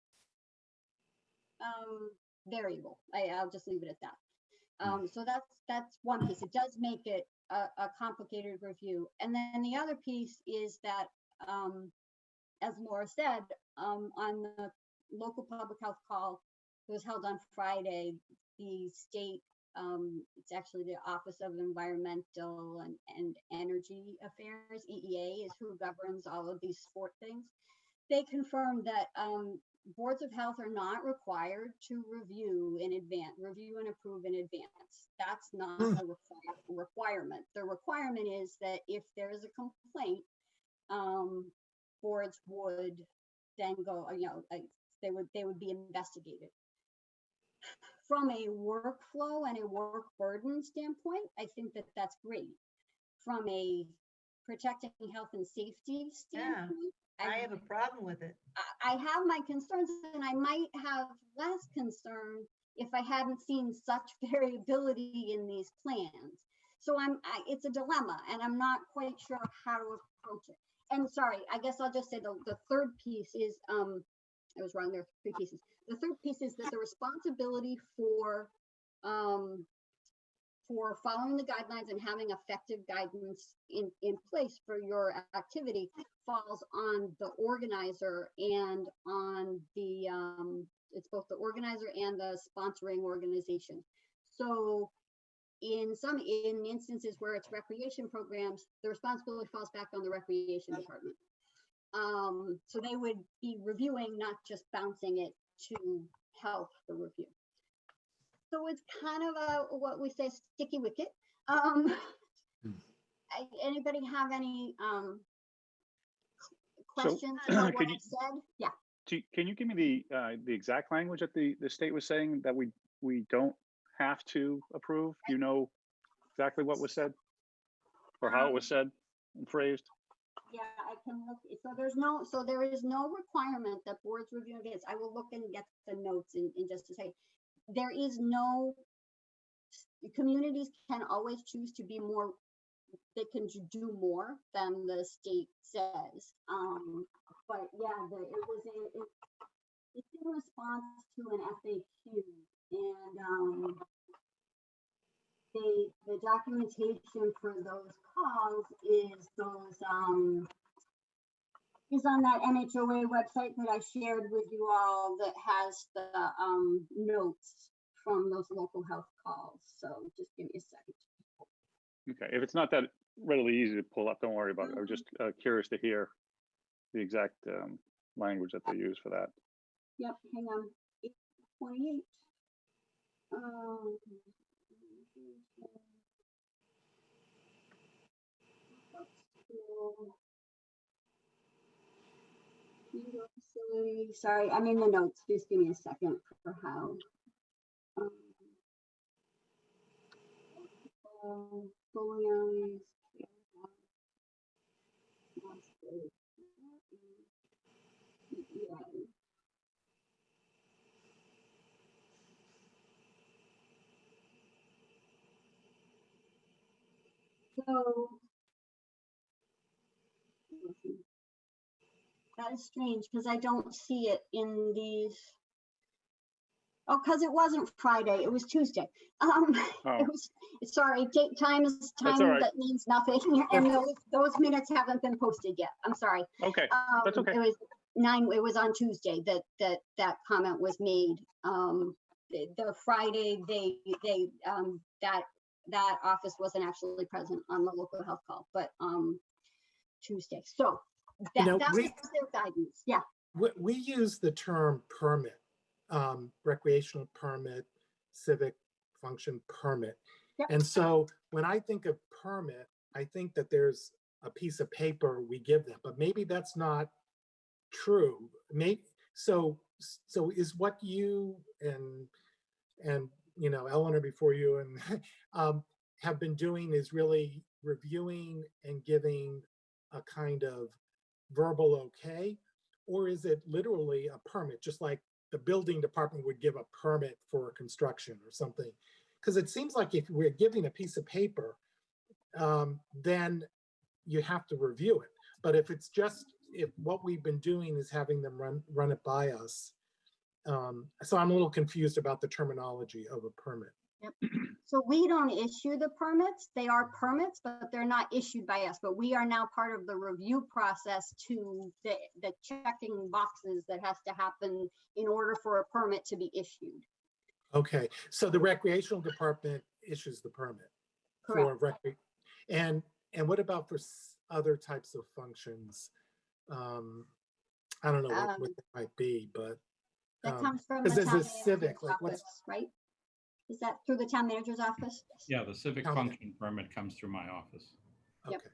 um, variable. I, I'll just leave it at that. Um, so that's that's one piece. It does make it a, a complicated review. And then the other piece is that, um, as Laura said, um, on the local public health call that was held on Friday, the state, um, it's actually the Office of Environmental and, and Energy Affairs, EEA, is who governs all of these sport things. They confirmed that um, boards of health are not required to review in advance, review and approve in advance. That's not Hmm. a require, requirement. The requirement is that if there is a complaint, um, boards would then go, you know, like, they would, they would be investigated. From a workflow and a work burden standpoint, I think that that's great. From a protecting health and safety Yeah, standpoint. I have a problem with it. I I have my concerns and I might have less concern if I hadn't seen such <laughs> variability in these plans. So I'm, I, it's a dilemma and I'm not quite sure how to approach it. And sorry, I guess I'll just say the, the third piece is, um, I was wrong, there are three pieces. The third piece is that the responsibility for, um, for following the guidelines and having effective guidance in, in place for your activity falls on the organizer and on the, um, it's both the organizer and the sponsoring organization. So in some, in instances where it's recreation programs, the responsibility falls back on the recreation department. Um, so they would be reviewing, not just bouncing it to health for review. So it's kind of a, what we say, sticky wicket. Um. <laughs> Anybody have any, um, So, questions <clears throat> about what could I said? Yeah, Can you give me the, uh, the exact language that the, the state was saying that we, we don't have to approve? Do you know exactly what was said? Or how it was said and phrased? yeah, I can look, so there's no, so there is no requirement that boards review against, I will look and get the notes in, in just a second. There is no, communities can always choose to be more they can do more than the state says. Um, but yeah, the, it was a, it, it's in response to an FAQ and, um, the, the documentation for those calls is those, um, is on that MHOA website that I shared with you all that has the, um, notes from those local health calls. So just give me a second. Okay, if it's not that readily easy to pull up, don't worry about it. I was just uh, curious to hear the exact um, language that they use for that. Yep, hang on. Um. Sorry, I'm in the notes. Just give me a second for how. um, uh. So. That is strange because I don't see it in these. Oh, because it wasn't Friday, it was Tuesday. <laughs> Um, Oh, it was, sorry, date, time is time right. that means nothing. <laughs> And those, those minutes haven't been posted yet. I'm sorry. okay, That's Um, okay. It was nine, it was on Tuesday that, that, that comment was made. Um, the, the Friday, they, they, um, that, that office wasn't actually present on the local health call, but, um, Tuesday. So that, know, that was their guidance. Yeah, We, we use the term permit, um, recreational permit, civic function permit. Yep. And so when I think of permit, I think that there's a piece of paper we give them, but maybe that's not true. Maybe, so, so is what you and, and, you know, Eleanor before you and, <laughs> um, have been doing is really reviewing and giving a kind of verbal okay? Or is it literally a permit, just like the building department would give a permit for construction or something? Because it seems like if we're giving a piece of paper, um, then you have to review it. But if it's just, if what we've been doing is having them run, run it by us. Um, so I'm a little confused about the terminology of a permit. So we don't issue the permits. They are permits, but they're not issued by us. But we are now part of the review process to the, the checking boxes that has to happen in order for a permit to be issued. Okay, so the recreational department issues the permit. Correct. for recre- And, and what about for other types of functions? Um, I don't know what, what Um, that might be, but, That um, comes from 'cause the there's town a civic, like, what's- right? Is that through the town manager's office? Yeah, the civic Okay. function permit comes through my office. Yep. okay.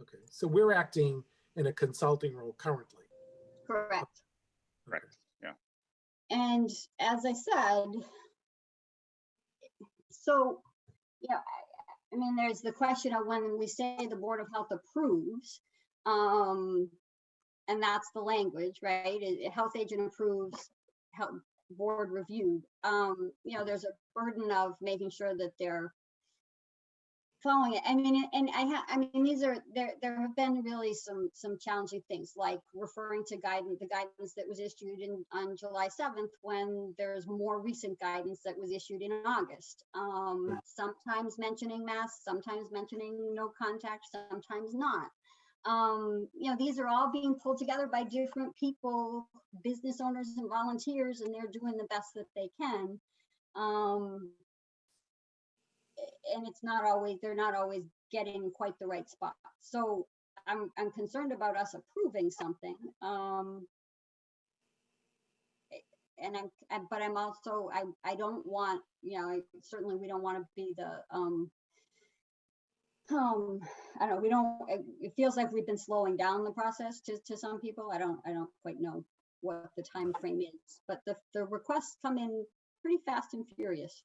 Okay, so we're acting in a consulting role currently. Correct. correct. Yeah. And as I said, so, yeah, I, I mean, there's the question of when we say the Board of Health approves, um, and that's the language, right? A a health agent approves, health board reviewed. Um, you know, there's a burden of making sure that they're following it. I mean, and I ha, I mean, these are, there, there have been really some, some challenging things like referring to guidance, the guidance that was issued in, on July 7th when there's more recent guidance that was issued in August. Um, sometimes mentioning masks, sometimes mentioning no contact, sometimes not. Um, you know, these are all being pulled together by different people, business owners and volunteers, and they're doing the best that they can. Um, and it's not always, they're not always getting quite the right spot. So I'm, I'm concerned about us approving something. Um, and I'm, I- but I'm also, I, I don't want, you know, I- certainly we don't want to be the, um, um, I don't know, we don't, it, it feels like we've been slowing down the process to, to some people. I don't, I don't quite know what the time frame is, but the, the requests come in pretty fast and furious.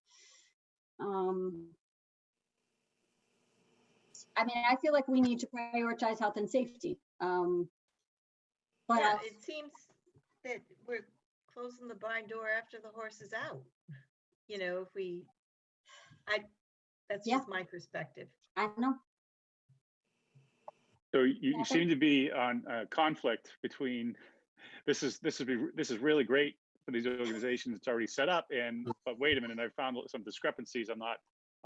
Um, I mean, I feel like we need to prioritize health and safety. Um, but Yeah, it seems that we're closing the barn door after the horse is out. You know, if we, I, that's Yeah. just my perspective. I know. So you, you seem to be on a conflict between, this is, this is, be- this is really great for these organizations, it's already set up, and, but wait a minute, I found some discrepancies I'm not,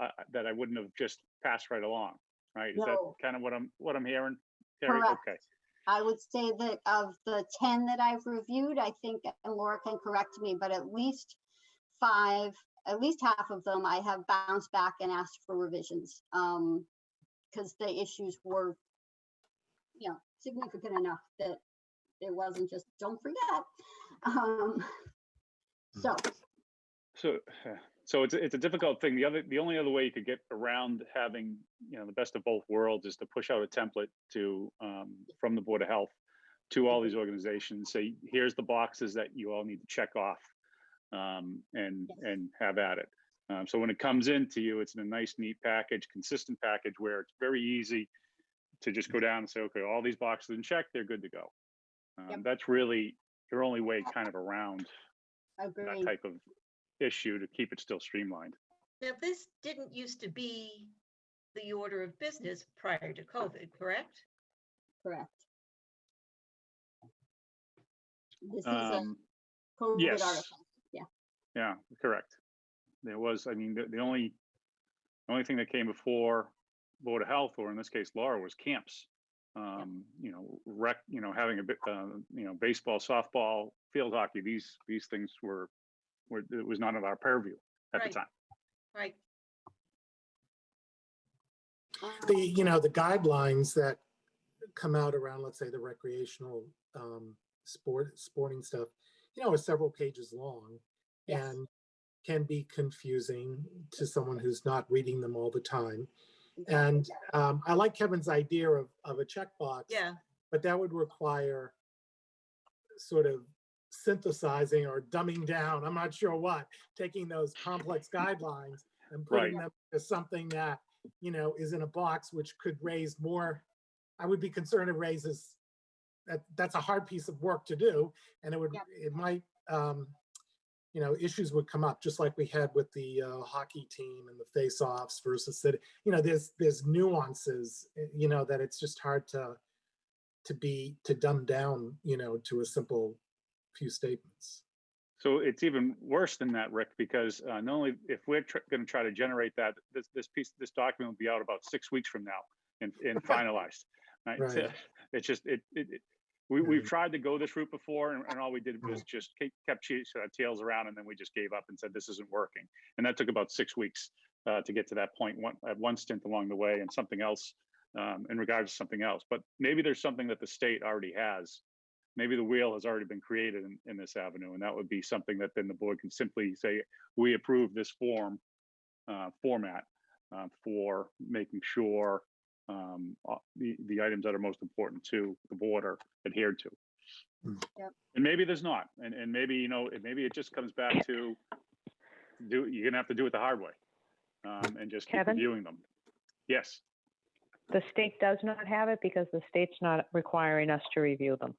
uh, that I wouldn't have just passed right along, right? Is that kind of what I'm, what I'm hearing? Terry? Correct. Okay, I would say that of the ten that I've reviewed, I think, and Laura can correct me, but at least five, at least half of them, I have bounced back and asked for revisions. Um, because the issues were, you know, significant enough that it wasn't just, don't forget. Um, so, so, <sighs> so it's, a- it's a difficult thing. The other, the only other way you could get around having, you know, the best of both worlds is to push out a template to, um, from the Board of Health to all these organizations, say, here's the boxes that you all need to check off. Um, and, Yes. and have at it. Um, so when it comes into you, it's in a nice, neat package, consistent package where it's very easy to just go down and say, okay, all these boxes in check, they're good to go. Um, Yep. that's really your only way kind of around that type of issue to keep it still streamlined. Now, this didn't used to be the order of business prior to COVID, correct? Correct. This is a Um, COVID yes. article. Yeah, correct. There was, I mean, the, the only, the only thing that came before Board of Health, or in this case Laura, was camps. Um, you know, rec, you know, having a bit, uh, you know, baseball, softball, field hockey, these, these things were, were, it was not of our purview at the time. Right, the, you know, the guidelines that come out around, let's say, the recreational um, sport, sporting stuff, you know, are several pages long Yes. and can be confusing to someone who's not reading them all the time. And um, I like Kevin's idea of, of a checkbox. yeah, But that would require sort of synthesizing or dumbing down, I'm not sure what, taking those complex guidelines and putting them as something that, you know, is in a box which could raise more. I would be concerned it raises, that, that's a hard piece of work to do. And it would, Yep. it might, um, you know, issues would come up, just like we had with the uh, hockey team and the face-offs versus that, you know, there's, there's nuances, eh, you know, that it's just hard to, to be, to dumb down, you know, to a simple few statements. So it's even worse than that, Rick, because uh, not only if we're tr- going to try to generate that, this this piece, this document will be out about six weeks from now and, and <laughs> finalized. Right? Right. <laughs> It's just it. it, it we, we've tried to go this route before, and, and all we did was just keep, kept chasing tails around, and then we just gave up and said this isn't working. And that took about six weeks uh, to get to that point. One at one stint along the way, and something else um, in regards to something else. But maybe there's something that the state already has maybe the wheel has already been created in, in this avenue, and that would be something that then the board can simply say, we approve this form uh, format uh, for making sure um, uh, the, the items that are most important to the board are adhered to. Mm. Yep. And maybe there's not, and, and maybe, you know, it- maybe it just comes back to do, you're gonna have to do it the hard way. Um, and just keep Kevin? reviewing them. Yes, The state does not have it because the state's not requiring us to review them.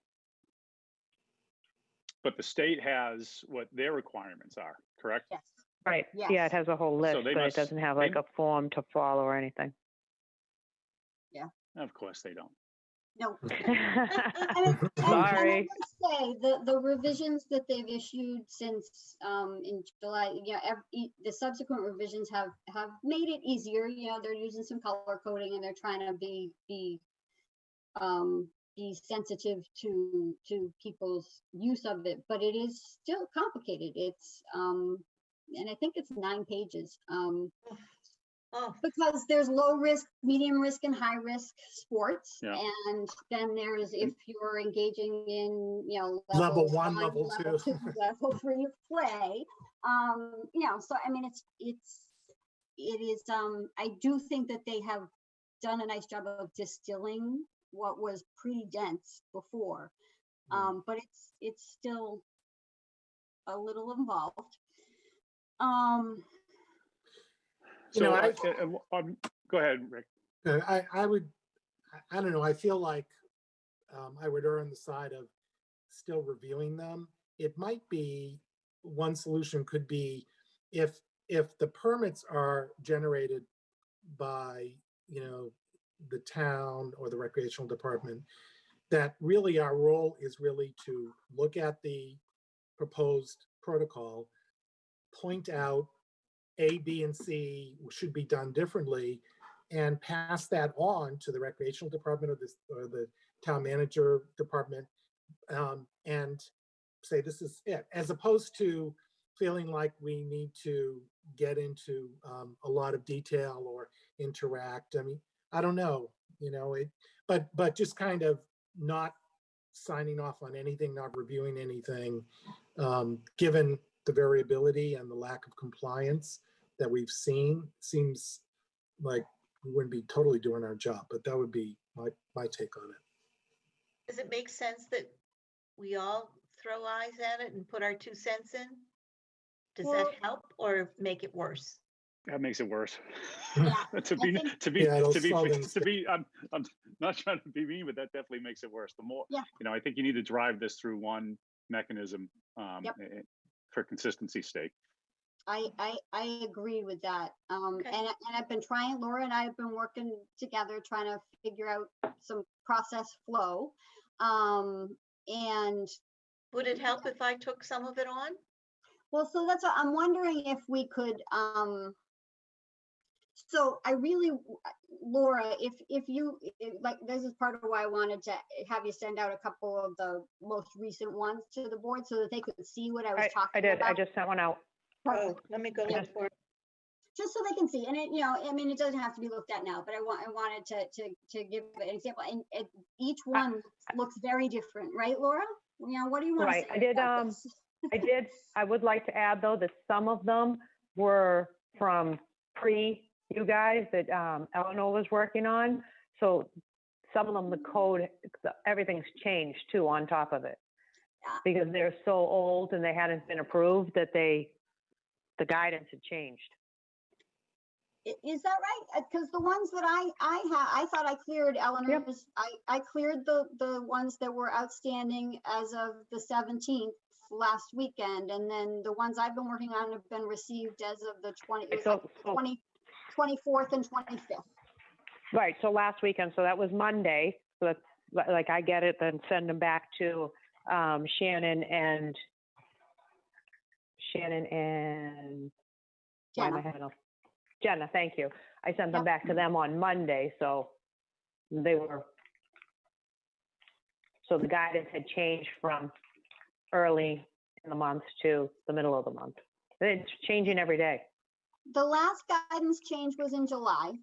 but the state has what their requirements are, correct? Yes. Right, yeah, Yes. it has a whole list, they but it must- doesn't have they- like a form to follow or anything. Of course they don't. No. And <laughs> it- and- and I Sorry. would Say, the, the revisions that they've issued since, um, in July, yeah, ev- e- the subsequent revisions have, have made it easier, you know, they're using some color coding and they're trying to be, be, um, be sensitive to, to people's use of it, but it is still complicated. It's, um, and I think it's nine pages, um, oh, because there's low risk, medium risk and high risk sports. Yeah. And then there's if you're engaging in, you know. Level one, level two. <laughs> Level three of play. Um, you know, so I mean, it's, it's, it is, um, I do think that they have done a nice job of distilling what was pretty dense before. Mm. Um, but it's, it's still a little involved. Um, You know, So, I- uh, um, go ahead, Rick. Uh, I, I would, I- I don't know, I feel like um, I would err on the side of still reviewing them. It might be, one solution could be if, if the permits are generated by, you know, the town or the recreational department, that really our role is really to look at the proposed protocol, point out A, B, and C should be done differently, and pass that on to the recreational department or this, or the town manager department, um, and say this is it, as opposed to feeling like we need to get into um, a lot of detail or interact. I mean, I don't know, you know, it, but, but just kind of not signing off on anything, not reviewing anything, um, given the variability and the lack of compliance that we've seen, seems like we wouldn't be totally doing our job, but that would be my, my take on it. Does it make sense that we all throw eyes at it and put our two cents in? Does that help or make it worse? That makes it worse. Yeah, <laughs> To be, think- to be, Yeah, it'll to be, slow <laughs> to be, I'm, I'm not trying to be mean, but that definitely makes it worse. The more, Yeah. you know, I think you need to drive this through one mechanism, um, Yep. eh, eh, for consistency's sake. I, I, I agree with that. Um, Okay. and, I- and I've been trying, Laura and I have been working together, trying to figure out some process flow. Um, and, Would it help if I took some of it on? well, so that's, what I'm wondering if we could, um, so I really, Laura, if, if you, i- like, this is part of why I wanted to have you send out a couple of the most recent ones to the board so that they could see what I was I, talking I about. did, I just sent one out. Oh, let me go look for it. just so they can see, and it, you know, I mean, it doesn't have to be looked at now, but I want, I wanted to, to, to give an example, and it, each one looks very different, right, Laura? You know, what do you want to Right, say I did, about um, this? I did, <laughs> I would like to add, though, that some of them were from pre you guys that um, Eleanor was working on. So some of them, the code, everything's changed too on top of it. Because they're so old and they hadn't been approved that they, the guidance had changed. Is that right? Because the ones that I, I ha I thought I cleared Eleanor's, I, I cleared the, the ones that were outstanding as of the seventeenth last weekend, and then the ones I've been working on have been received as of the twenty, it was like So, so, twenty, twenty-fourth and twenty-fifth. right, so last weekend, so that was Monday. So that's, like, I get it, then send them back to um, Shannon and Shannon and why am I Jenna. having a, Jenna, thank you. I sent them Yep. back to them on Monday, so they were, so the guidance had changed from early in the month to the middle of the month. It's changing every day. The last guidance change was in July.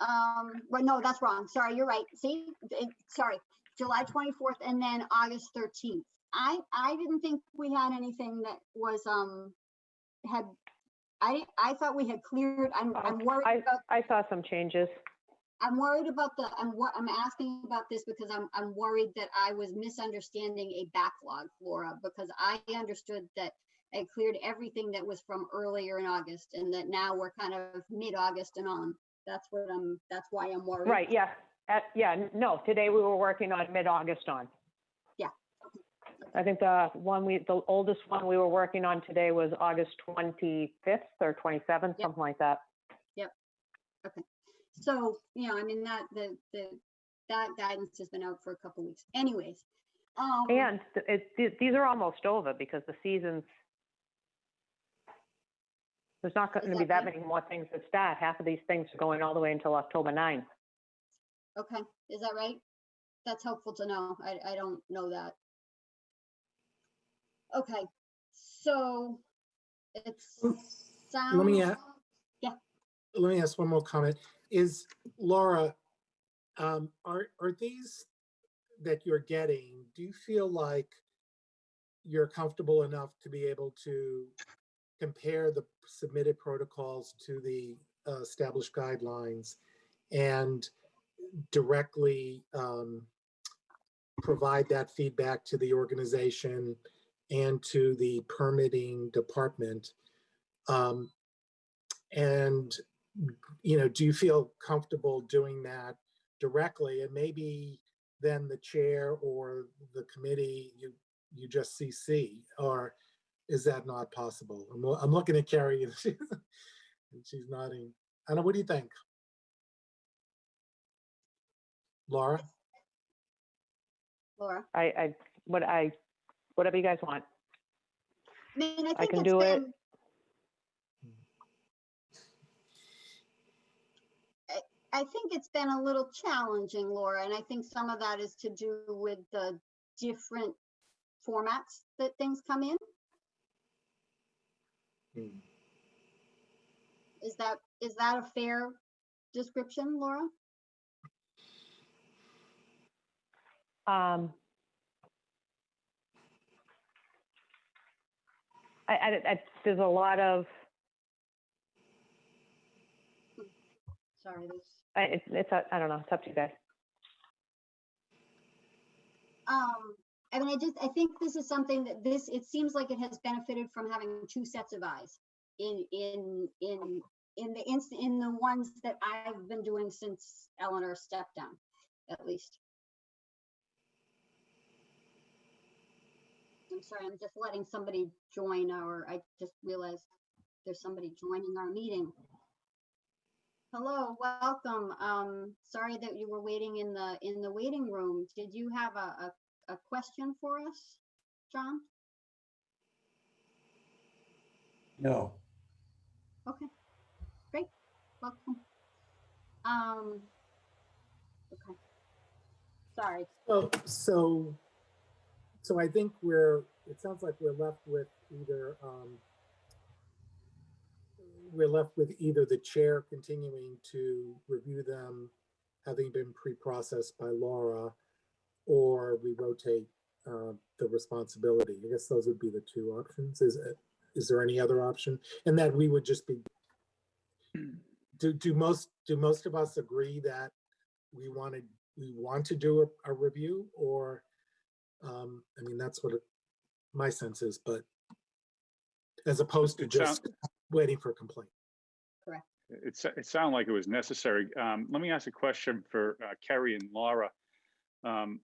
Um, well, no, that's wrong. Sorry, you're right. See, it- sorry, July 24th and then August 13th. I, I didn't think we had anything that was, um, had, I, I thought we had cleared, I'm, I'm worried I, about, I saw some changes. I'm worried about the, I'm, wor- I'm asking about this because I'm, I'm worried that I was misunderstanding a backlog, Laura, because I understood that it cleared everything that was from earlier in August and that now we're kind of mid-August and on. That's what I'm, that's why I'm worried. Right, yeah, uh, yeah, no, today we were working on mid-August on. I think the one we, the oldest one we were working on today was August 25th or 27th, Yep. something like that. Yep. Okay. So, you know, I mean, that, the, the, that guidance has been out for a couple weeks anyways. Um, And th- it, these are almost over because the season's, there's not going to be that many more things that start. Half of these things are going all the way until October 9th. Okay, is that right? That's helpful to know. I, I don't know that. Okay, so it's Mm, sounds. let me a- Yeah. let me ask one more comment. Is Laura, um, are, are these that you're getting, do you feel like you're comfortable enough to be able to compare the submitted protocols to the uh, established guidelines and directly um, provide that feedback to the organization and to the permitting department? Um, and, you know, do you feel comfortable doing that directly? And maybe then the chair or the committee, you, you just CC, or is that not possible? I'm, I'm looking at Carrie and <laughs> she's, and she's nodding. Anna, what do you think? Laura? Laura? I, I, what I, whatever you guys want. I mean, I I can it's do it. been. I, I think it's been a little challenging, Laura, and I think some of that is to do with the different formats that things come in. Hmm. Is that, is that a fair description, Laura? Um, I, I, I, there's a lot of, Sorry, I, it's, it's, a- I don't know, it's up to you guys. um, I mean, I just, I think this is something that this, it seems like it has benefited from having two sets of eyes in, in, in, in the inst, in the ones that I've been doing since Eleanor stepped down, at least. I'm sorry, I'm just letting somebody join our, I just realized there's somebody joining our meeting. Hello, welcome. Um, sorry that you were waiting in the, in the waiting room. Did you have a, a, a question for us, John? No. Okay, great, welcome. Um, okay. Sorry, So, so, so I think we're, it sounds like we're left with either, um, we're left with either the chair continuing to review them, having been pre-processed by Laura, or we rotate, uh, the responsibility. I guess those would be the two options. Is it, is there any other option? And that we would just be, do, do most, do most of us agree that we wanted, we want to do a, a review or, um, I mean, that's what it- my sense is, but as opposed to It sound- just waiting for a complaint. It, sa- it sounded like it was necessary. Um, let me ask a question for uh, Kerry and Laura. Um,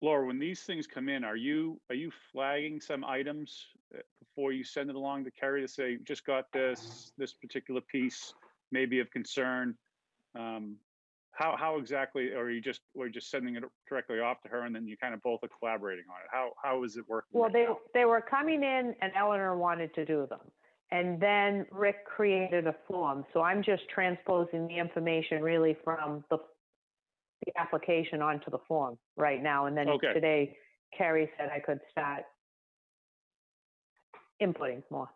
Laura, when these things come in, are you, are you flagging some items uh, before you send it along to Kerry to say, just got this, this particular piece may be of concern? Um, how, how exactly, or are you just, or you just sending it directly off to her and then you kind of both are collaborating on it? How, how is it working? Well, right they, now? they were coming in and Eleanor wanted to do them. And then Rick created a form. So I'm just transposing the information really from the, the application onto the form right now. And then Okay. today Carrie said I could start inputting more,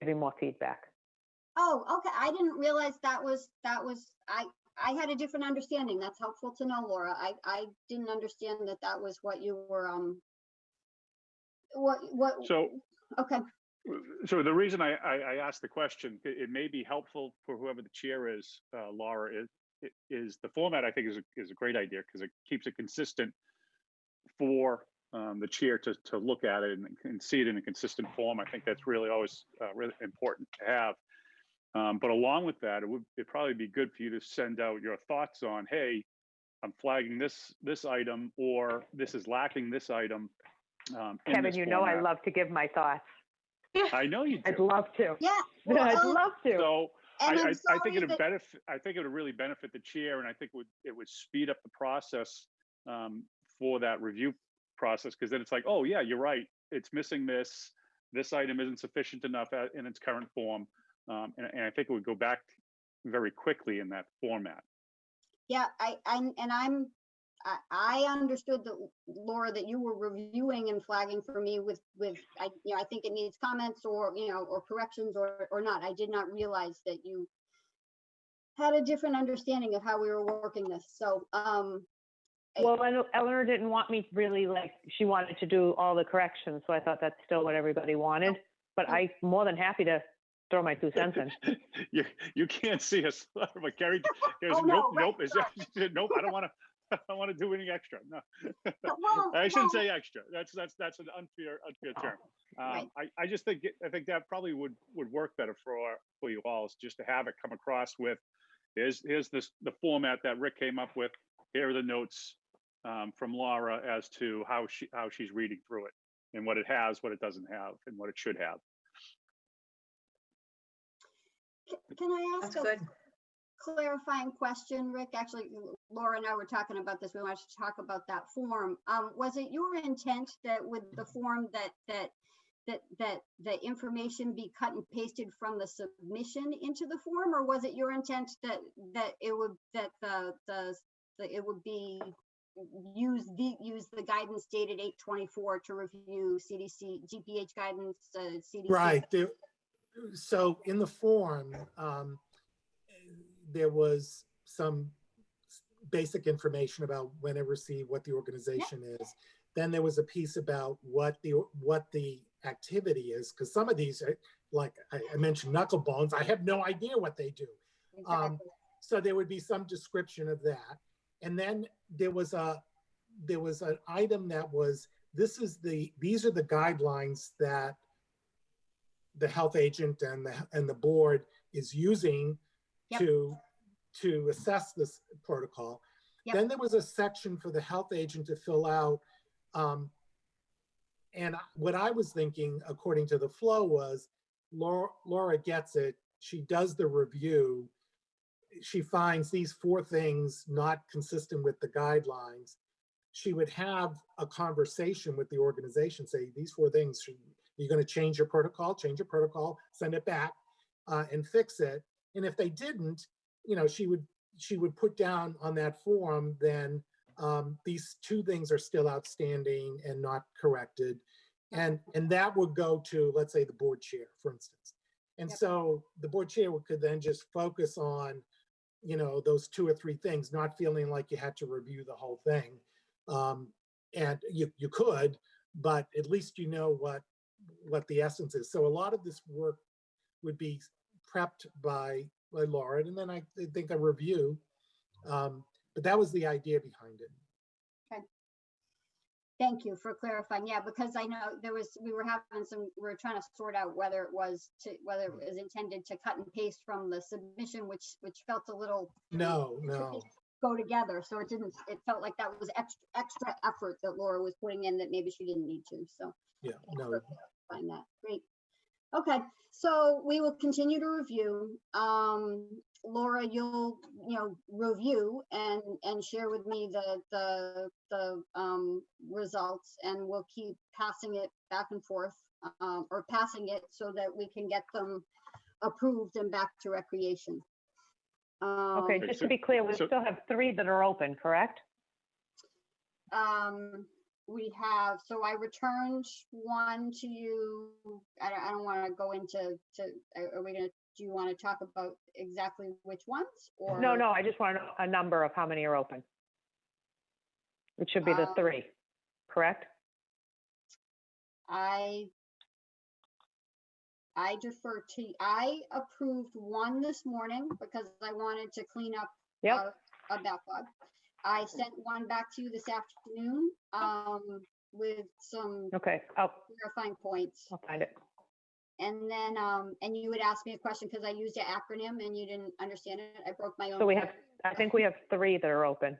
giving more feedback. oh, okay, I didn't realize that was, that was, I, I had a different understanding. That's helpful to know, Laura. I, I didn't understand that that was what you were, um, what, what, So okay, So the reason I, I, I asked the question, it, it may be helpful for whoever the chair is, uh, Laura, is, is the format I think is, a- is a great idea because it keeps it consistent for um, the chair to, to look at it and, and see it in a consistent form. I think that's really always uh, really important to have. Um, but along with that, it would it'd probably be good for you to send out your thoughts on, hey, I'm flagging this this item or this is lacking this item. Um, Kevin, this you know I love to give my thoughts. I know you <laughs> do. I'd love to. yeah. <laughs> well, I'd um, love to. So And I, I'm I, I think it'd benefit, I think it would really benefit the chair and I think would, it would speed up the process um, for that review process, because then it's like, oh yeah, you're right, it's missing this, this item isn't sufficient enough in its current form. Um, and, and I think it would go back very quickly in that format. Yeah, I, I, and I'm, I, I understood that, Laura, that you were reviewing and flagging for me with, with, I, you know, I think it needs comments or, you know, or corrections or, or not. I did not realize that you had a different understanding of how we were working this. So, um, Well, Ele- Eleanor didn't want me really like, she wanted to do all the corrections, so I thought that's still what everybody wanted. But Oh. I'm more than happy to throw my two cents in. <laughs> You, you can't see us, but Gary, Gary's, <laughs> Oh, no, nope, right, nope, is that, <laughs> nope, I don't want to, I don't want to do anything extra, no. well, I shouldn't well, say extra. That's that's that's an unfair unfair term. Right. Um, I I just think I think that probably would would work better for for you all is just to have it come across with here's here's this the format that Rick came up with. Here are the notes um, from Laura as to how she how she's reading through it and what it has, what it doesn't have, and what it should have. Can I ask That's a good. clarifying question, Rick. Actually, Laura and I were talking about this. We wanted to talk about that form. Um, was it your intent that with the form that, that, that, that the information be cut and pasted from the submission into the form? Or was it your intent that, that it would, that the, the, the- it would be use the, use the guidance dated eight twenty-four to review CDC, DPH guidance, uh, CDC? Right, there, so in the form, um, there was some basic information about when it received, what the organization is. Then there was a piece about what the, what the activity is, because some of these, are- like I, I mentioned knuckle bones, I have no idea what they do. Um, So there would be some description of that. And then there was a, there was an item that was, this is the, these are the guidelines that the health agent and the, and the board is using Yep. to, to assess this protocol. Yep. Then there was a section for the health agent to fill out. um, And what I was thinking, according to the flow, was Laura, Laura gets it. She does the review. She finds these four things not consistent with the guidelines. She would have a conversation with the organization, say, these four things, should, you're gonna change your protocol, change your protocol, send it back, uh, and fix it. And if they didn't, you know, she would, she would put down on that form, then, um, these two things are still outstanding and not corrected. And, and that would go to, let's say, the board chair, for instance. And Yep. so the board chair could then just focus on, you know, those two or three things, not feeling like you had to review the whole thing. Um, and you, you could, but at least you know what, what the essence is. So a lot of this work would be prepped by, by Laura, and then I think a review. Um, but that was the idea behind it. Okay. Thank you for clarifying. Yeah, because I know there was, we were having some, we were trying to sort out whether it was to, whether it was intended to cut and paste from the submission, which, which felt a little No, no. go together. So it didn't, it felt like that was extra, extra effort that Laura was putting in that maybe she didn't need to. So Yeah, no. For clarifying that. Great. Okay, so we will continue to review. Um, Laura, you'll, you know, review and, and share with me the, the, the, um, results and we'll keep passing it back and forth, um, or passing it so that we can get them approved and back to recreation. Okay, Um, just so- to be clear, we so- still have three that are open, correct? Um, we have, so I returned one to you. I don't, I don't want to go into, to, are we gonna, do you want to talk about exactly which ones or? No, no, I just want a number of how many are open. It should be the Um, three, correct? I, I defer to, I approved one this morning because I wanted to clean up Yep, a a backlog. I sent one back to you this afternoon, um, with some okay, I'll, clarifying points. I'll find it. And then, um, and you would ask me a question because I used an acronym and you didn't understand it. I broke my own. So we have, I think we have three that are open.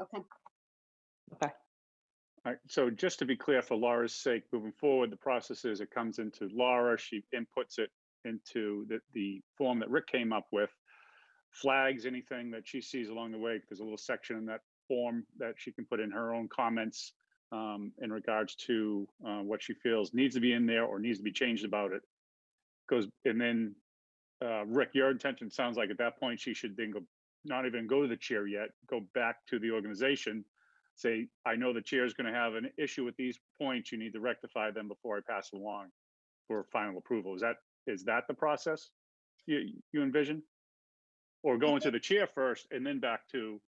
Okay. Okay, All right, so just to be clear, for Laura's sake, moving forward, the process is it comes into Laura, she inputs it into the, the form that Rick came up with, flags anything that she sees along the way. There's a little section in that form that she can put in her own comments um, in regards to uh, what she feels needs to be in there or needs to be changed about it. Goes, and then, uh, Rick, your intention sounds like at that point, she should then go, not even go to the chair yet, go back to the organization say, I know the chair is going to have an issue with these points. You need to rectify them before I pass along for final approval. Is that, is that the process you, you envision? Or going to the chair first and then back to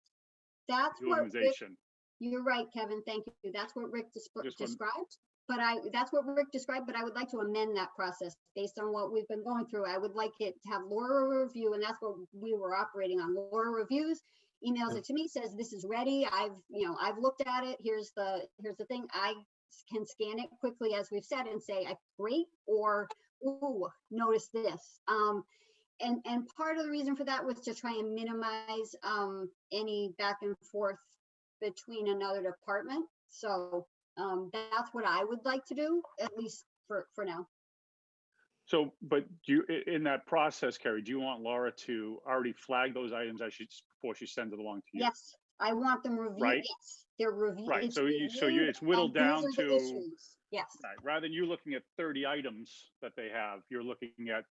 that's the what, Rick- organization? you're right, Kevin, thank you. That's what Rick one- described. But I, that's what Rick described, but I would like to amend that process based on what we've been going through. I would like it to have Laura review, and that's what we were operating on. Laura reviews, emails it to me, says, this is ready. I've, you know, I've looked at it. Here's the, here's the thing. I can scan it quickly, as we've said, and say, I, great, or, ooh, notice this. Um, and, and part of the reason for that was to try and minimize, um, any back and forth between another department. So, um, that's what I would like to do, at least for, for now. So, but do you, in that process, Carrie, do you want Laura to already flag those items as she, before she sends it along to you? Yes, I want them reviewed. Right. Yes, They're reviewed. Right, so you- so you- it's whittled down to- Yes, Right, rather than you looking at thirty items that they have, you're looking at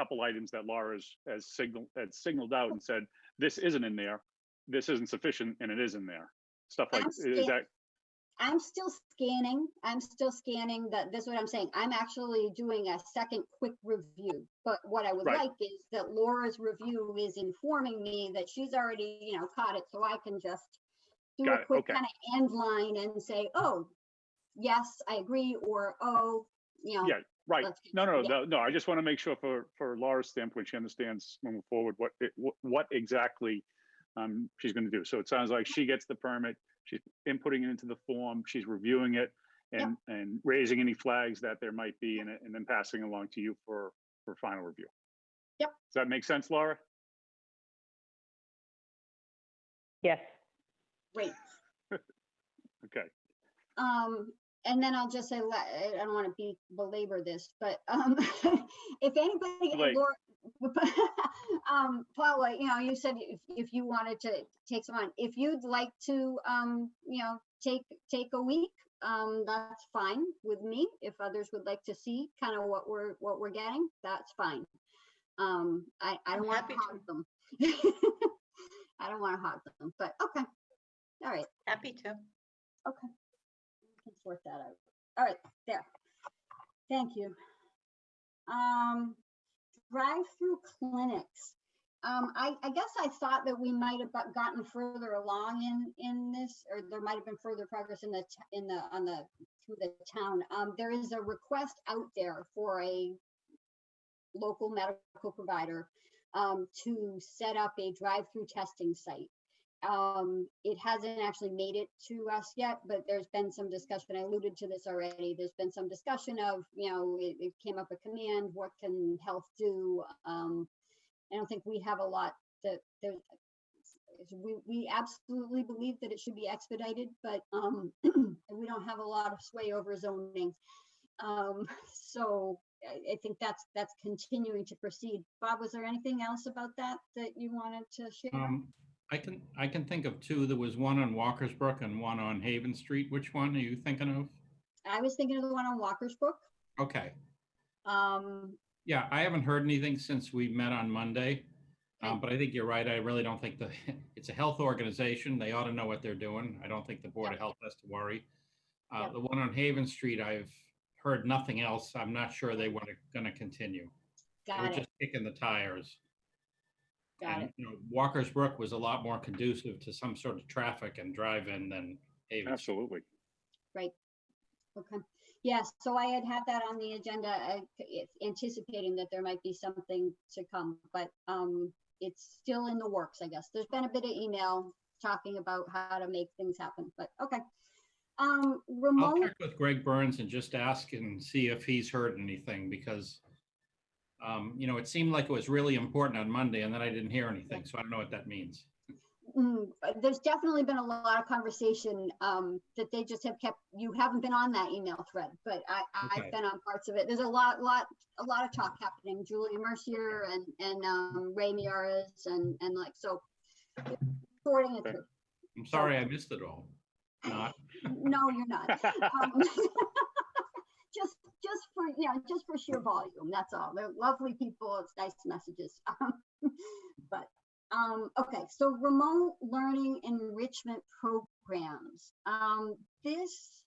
couple items that Laura has signaled, has signaled out and said, this isn't in there, this isn't sufficient, and it is in there. Stuff like, I'm is that, I'm still scanning. I'm still scanning that, this is what I'm saying. I'm actually doing a second quick review. But what I would Right. like is that Laura's review is informing me that she's already, you know, caught it, so I can just do Got a quick okay. kind of end line and say, oh, yes, I agree, or, oh, you know. Yeah, right, let's no, no, yeah. no, no, I just want to make sure for, for Laura's standpoint, she understands moving forward what, it- what, what exactly um, she's going to do. So it sounds like she gets the permit, she's inputting it into the form, she's reviewing it Yep. and, and raising any flags that there might be in it, and then passing along to you for, for final review. Yep. Does that make sense, Laura? Yes. Great. <laughs> Okay, Um, and then I'll just say, I don't want to be belabor this, but, um, <laughs> if anybody, Laura, <laughs> um, Paula, you know, you said if, if you wanted to take some on, if you'd like to, um, you know, take, take a week, um, that's fine with me. If others would like to see kind of what we're, what we're getting, that's fine. Um, I, I don't want to to. hog them. <laughs> I don't want to hog them, but okay. All right. Happy to. Okay. Can sort that out. All right, there. Thank you. Um, drive-through clinics. Um, I, I guess I thought that we might have gotten further along in, in this, or there might have been further progress in the, in the, on the, through the town. Um, there is a request out there for a local medical provider um, to set up a drive-through testing site. Um, it hasn't actually made it to us yet, but there's been some discussion. I alluded to this already. There's been some discussion of, you know, it, it came up a command, what can health do? Um, I don't think we have a lot that there. We, we absolutely believe that it should be expedited, but, um, <clears throat> we don't have a lot of sway over zoning. Um, <laughs> so I, I think that's, that's continuing to proceed. Bob, was there anything else about that that you wanted to share? I can, I can think of two. There was one on Walkersbrook and one on Haven Street. Which one are you thinking of? I was thinking of the one on Walker's Brook. Okay. Um, Yeah, I haven't heard anything since we met on Monday. Um, but I think you're right. I really don't think the, <laughs> it's a health organization. They ought to know what they're doing. I don't think the Board of Health has to worry. Uh, the one on Haven Street, I've heard nothing else. I'm not sure they want to, gonna continue. They were got it, just kicking the tires. Got And, it. you know, Walker's Brook was a lot more conducive to some sort of traffic and drive-in than Haven. Absolutely. Right. Okay. Yes, so I had had that on the agenda, uh, anticipating that there might be something to come, but, um, it's still in the works, I guess. There's been a bit of email talking about how to make things happen, but, okay. Um, I'll remote, check with Greg Burns and just ask and see if he's heard anything because, um, you know, it seemed like it was really important on Monday and then I didn't hear anything. So I don't know what that means. mm, uh, there's definitely been a lot of conversation, um, that they just have kept, you haven't been on that email thread, but I, Okay. I've been on parts of it. There's a lot, lot, a lot of talk happening. Julia Mercier and, and, um, Ray Miaras and, and like, so sorting it through. I'm sorry I missed it all. Not, No, you're not. <laughs> Um, <laughs> Just, just for, know, just for sheer volume, that's all. They're lovely people. It's nice messages. <laughs> But, um, okay, so remote learning enrichment programs. Um, this,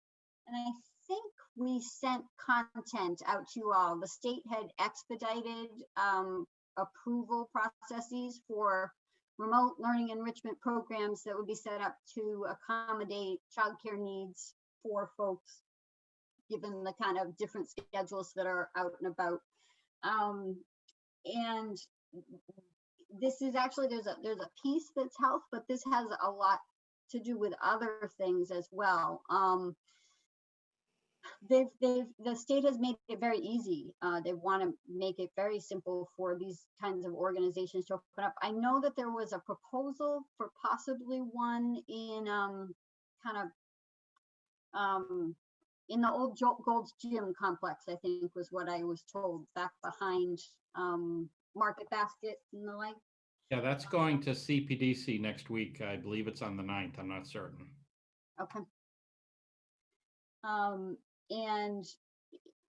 and I think we sent content out to you all. The state had expedited, um, approval processes for remote learning enrichment programs that would be set up to accommodate childcare needs for folks, given the kind of different schedules that are out and about. Um, and this is actually, there's a, there's a piece that's health, but this has a lot to do with other things as well. Um, they've, they've, the state has made it very easy. Uh, they want to make it very simple for these kinds of organizations to open up. I know that there was a proposal for possibly one in, um, kind of, um, in the old Jo- Gold's Gym complex, I think was what I was told, back behind, um, Market Basket and the like. Yeah, that's going to CPDC next week. I believe it's on the 9th. I'm not certain. Okay. Um, and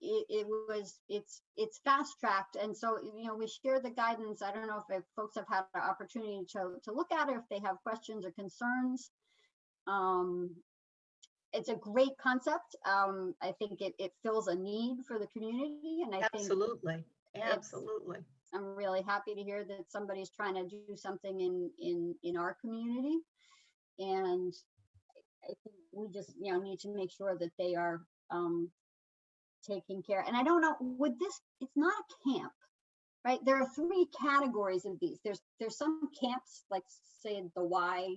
it, it was, it's, it's fast tracked. And so, you know, we share the guidance. I don't know if if folks have had the opportunity to, to look at it, if they have questions or concerns. Um, it's a great concept. Um, I think it, it fills a need for the community and I think Absolutely, absolutely. I'm really happy to hear that somebody's trying to do something in, in, in our community. And I think we just, you know, need to make sure that they are, um, taking care. And I don't know, would this, it's not a camp, right? There are three categories of these. There's, there's some camps, like say the Y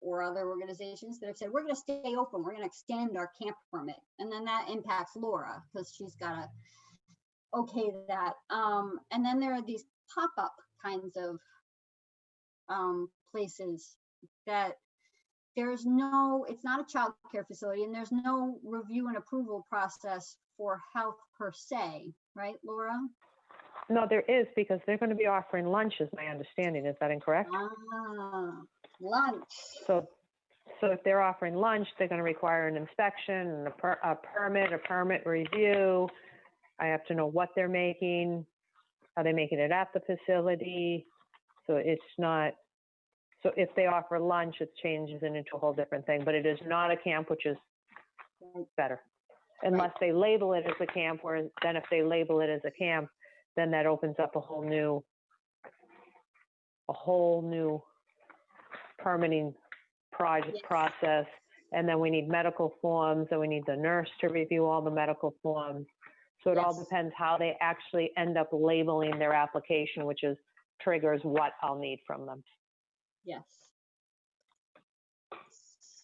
or other organizations that have said, we're gonna stay open, we're gonna extend our camp permit. And then that impacts Laura, because she's gotta okay that. Um, and then there are these pop-up kinds of um, places that there's no, it's not a child care facility and there's no review and approval process for health per se, right, Laura? No, there is because they're going to be offering lunch, is my understanding. Is that incorrect? Ah, lunch. So, so if they're offering lunch, they're going to require an inspection and a, per, a permit, a permit review. I have to know what they're making. Are they making it at the facility? So it's not, so if they offer lunch, it changes it into a whole different thing, but it is not a camp, which is better. Unless they label it as a camp, where then if they label it as a camp, then that opens up a whole new, a whole new permitting project Yes. process. And then we need medical forms, and we need the nurse to review all the medical forms. So it all depends how they actually end up labeling their application, which is triggers what I'll need from them. Yes.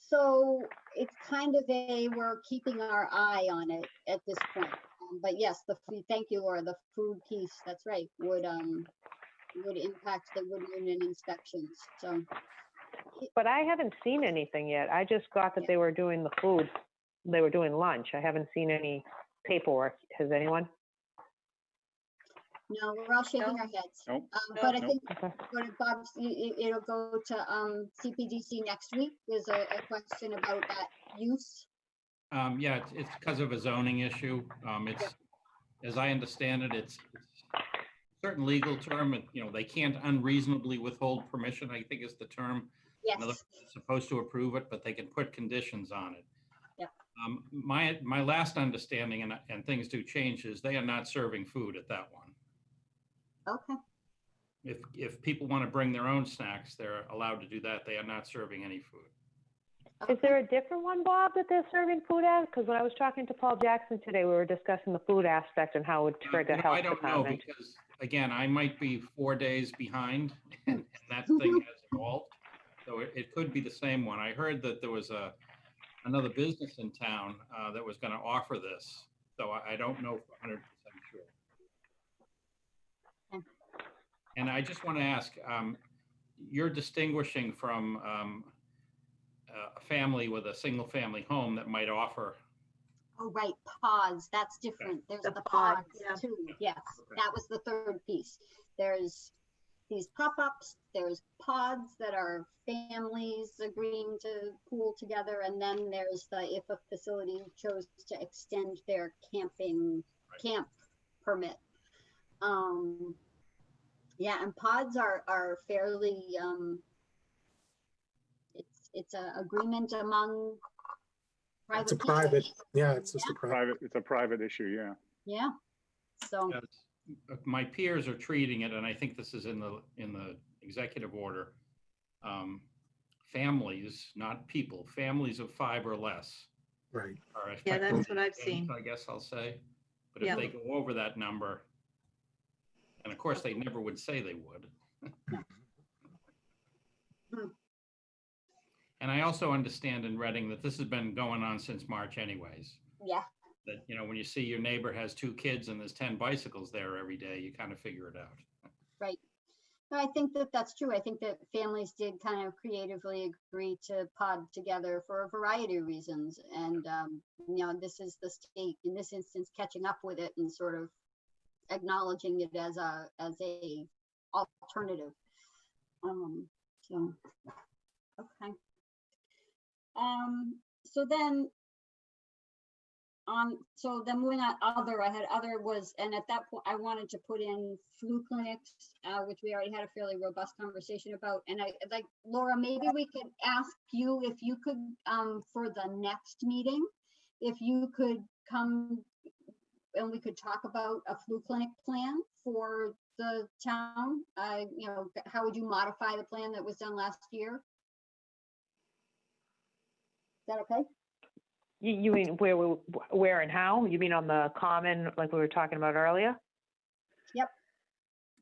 So it's kind of a, we're keeping our eye on it at this point. Um, But yes, the, food- thank you, Laura, the food piece, that's right, would, um, would impact the wood union inspections, so. But I haven't seen anything yet. I just got that Yeah. they were doing the food, they were doing lunch. I haven't seen any paperwork. Has anyone? No, we're all shaking No. our heads. Nope. Um, No. But I Nope. think, Okay. what Bob's, i- i- it'll go to, um, CPDC next week. There's a, a question about that use. Um, yeah, it's, it's because of a zoning issue. Um, it's, as I understand it, it's it's certain legal term, and, you know, they can't unreasonably withhold permission, I think is the term. In other Yes, words, they're Supposed to approve it, but they can put conditions on it. Yep. Um, my, my last understanding, and, and things do change, is they are not serving food at that one. okay, If, if people want to bring their own snacks, they're allowed to do that. They are not serving any food. Is there a different one, Bob, that they're serving food at? Because when I was talking to Paul Jackson today, we were discussing the food aspect and how it would trigger you know, health I don't know, department. because, again, I might be four days behind, and <laughs> and that <laughs> thing has evolved. So it, it could be the same one. I heard that there was a, another business in town uh, that was going to offer this. So I, I don't know for hundred percent sure. And I just want to ask, um, you're distinguishing from um, a family with a single-family home that might offer oh, right, pods, that's different. There's The the pod, pods yeah. too, yes, Okay. that was the third piece. There's these pop-ups, there's pods that are families agreeing to pool together, and then there's the, if a facility chose to extend their camping, Right. camp permit. Um, yeah, and pods are, are fairly, um, it's, it's an agreement among private It's a people. private, yeah, it's just a private. Private, it's a private issue, yeah. Yeah, so, Yes. Uh, My peers are treating it, and I think this is in the, in the executive order. um, Families, not people, families of five or less Right. are. Yeah, that's what I've seen. I guess I'll say. But if Yeah. they go over that number, and of course, they never would say they would. Hmm. And I also understand in Reading that this has been going on since March anyways. yeah, That, you know, when you see your neighbor has two kids and there's 10 bicycles there every day, you kind of figure it out. right. I think that that's true. I think that families did kind of creatively agree to pod together for a variety of reasons. And, um, you know, this is the state, in this instance, catching up with it and sort of acknowledging it as a, as a alternative. Um, so, okay. Um, so then um, so then moving on, other, I had other was, and at that point, I wanted to put in flu clinics, uh, which we already had a fairly robust conversation about. And I, like, Laura, maybe we could ask you if you could, um, for the next meeting, if you could come and we could talk about a flu clinic plan for the town. Uh, you know, how would you modify the plan that was done last year? Is that okay? You, you mean where, where and how? You mean on the common, like we were talking about earlier? Yep.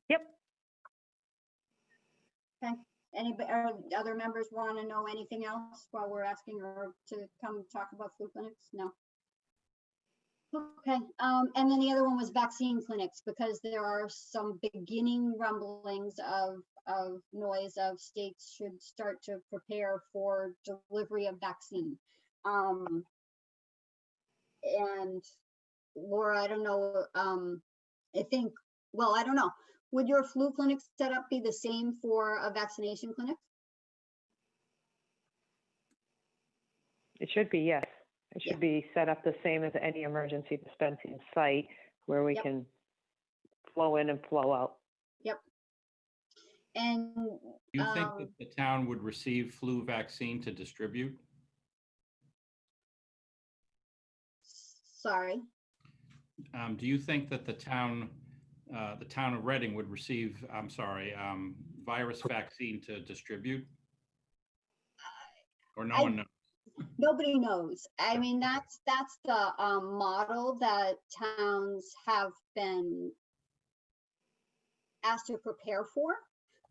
Yep. Okay. Any, other members want to know anything else while we're asking her to come talk about flu clinics? No. Okay, um, and then the other one was vaccine clinics, because there are some beginning rumblings of, of noise of states should start to prepare for delivery of vaccine. Um, and Laura, I don't know, um, I think, well, I don't know. Would your flu clinic setup be the same for a vaccination clinic? It should be, yes. It Yeah. should be set up the same as any emergency dispensing site where we Yep. can flow in and flow out. Yep. And, Do you think Um, that the town would receive flu vaccine to distribute? Sorry, Um, do you think that the town, uh, the town of Reading would receive, I'm sorry, um, virus vaccine to distribute? Or no I- one knows? nobody knows. I mean, that's, that's the, um, model that towns have been asked to prepare for.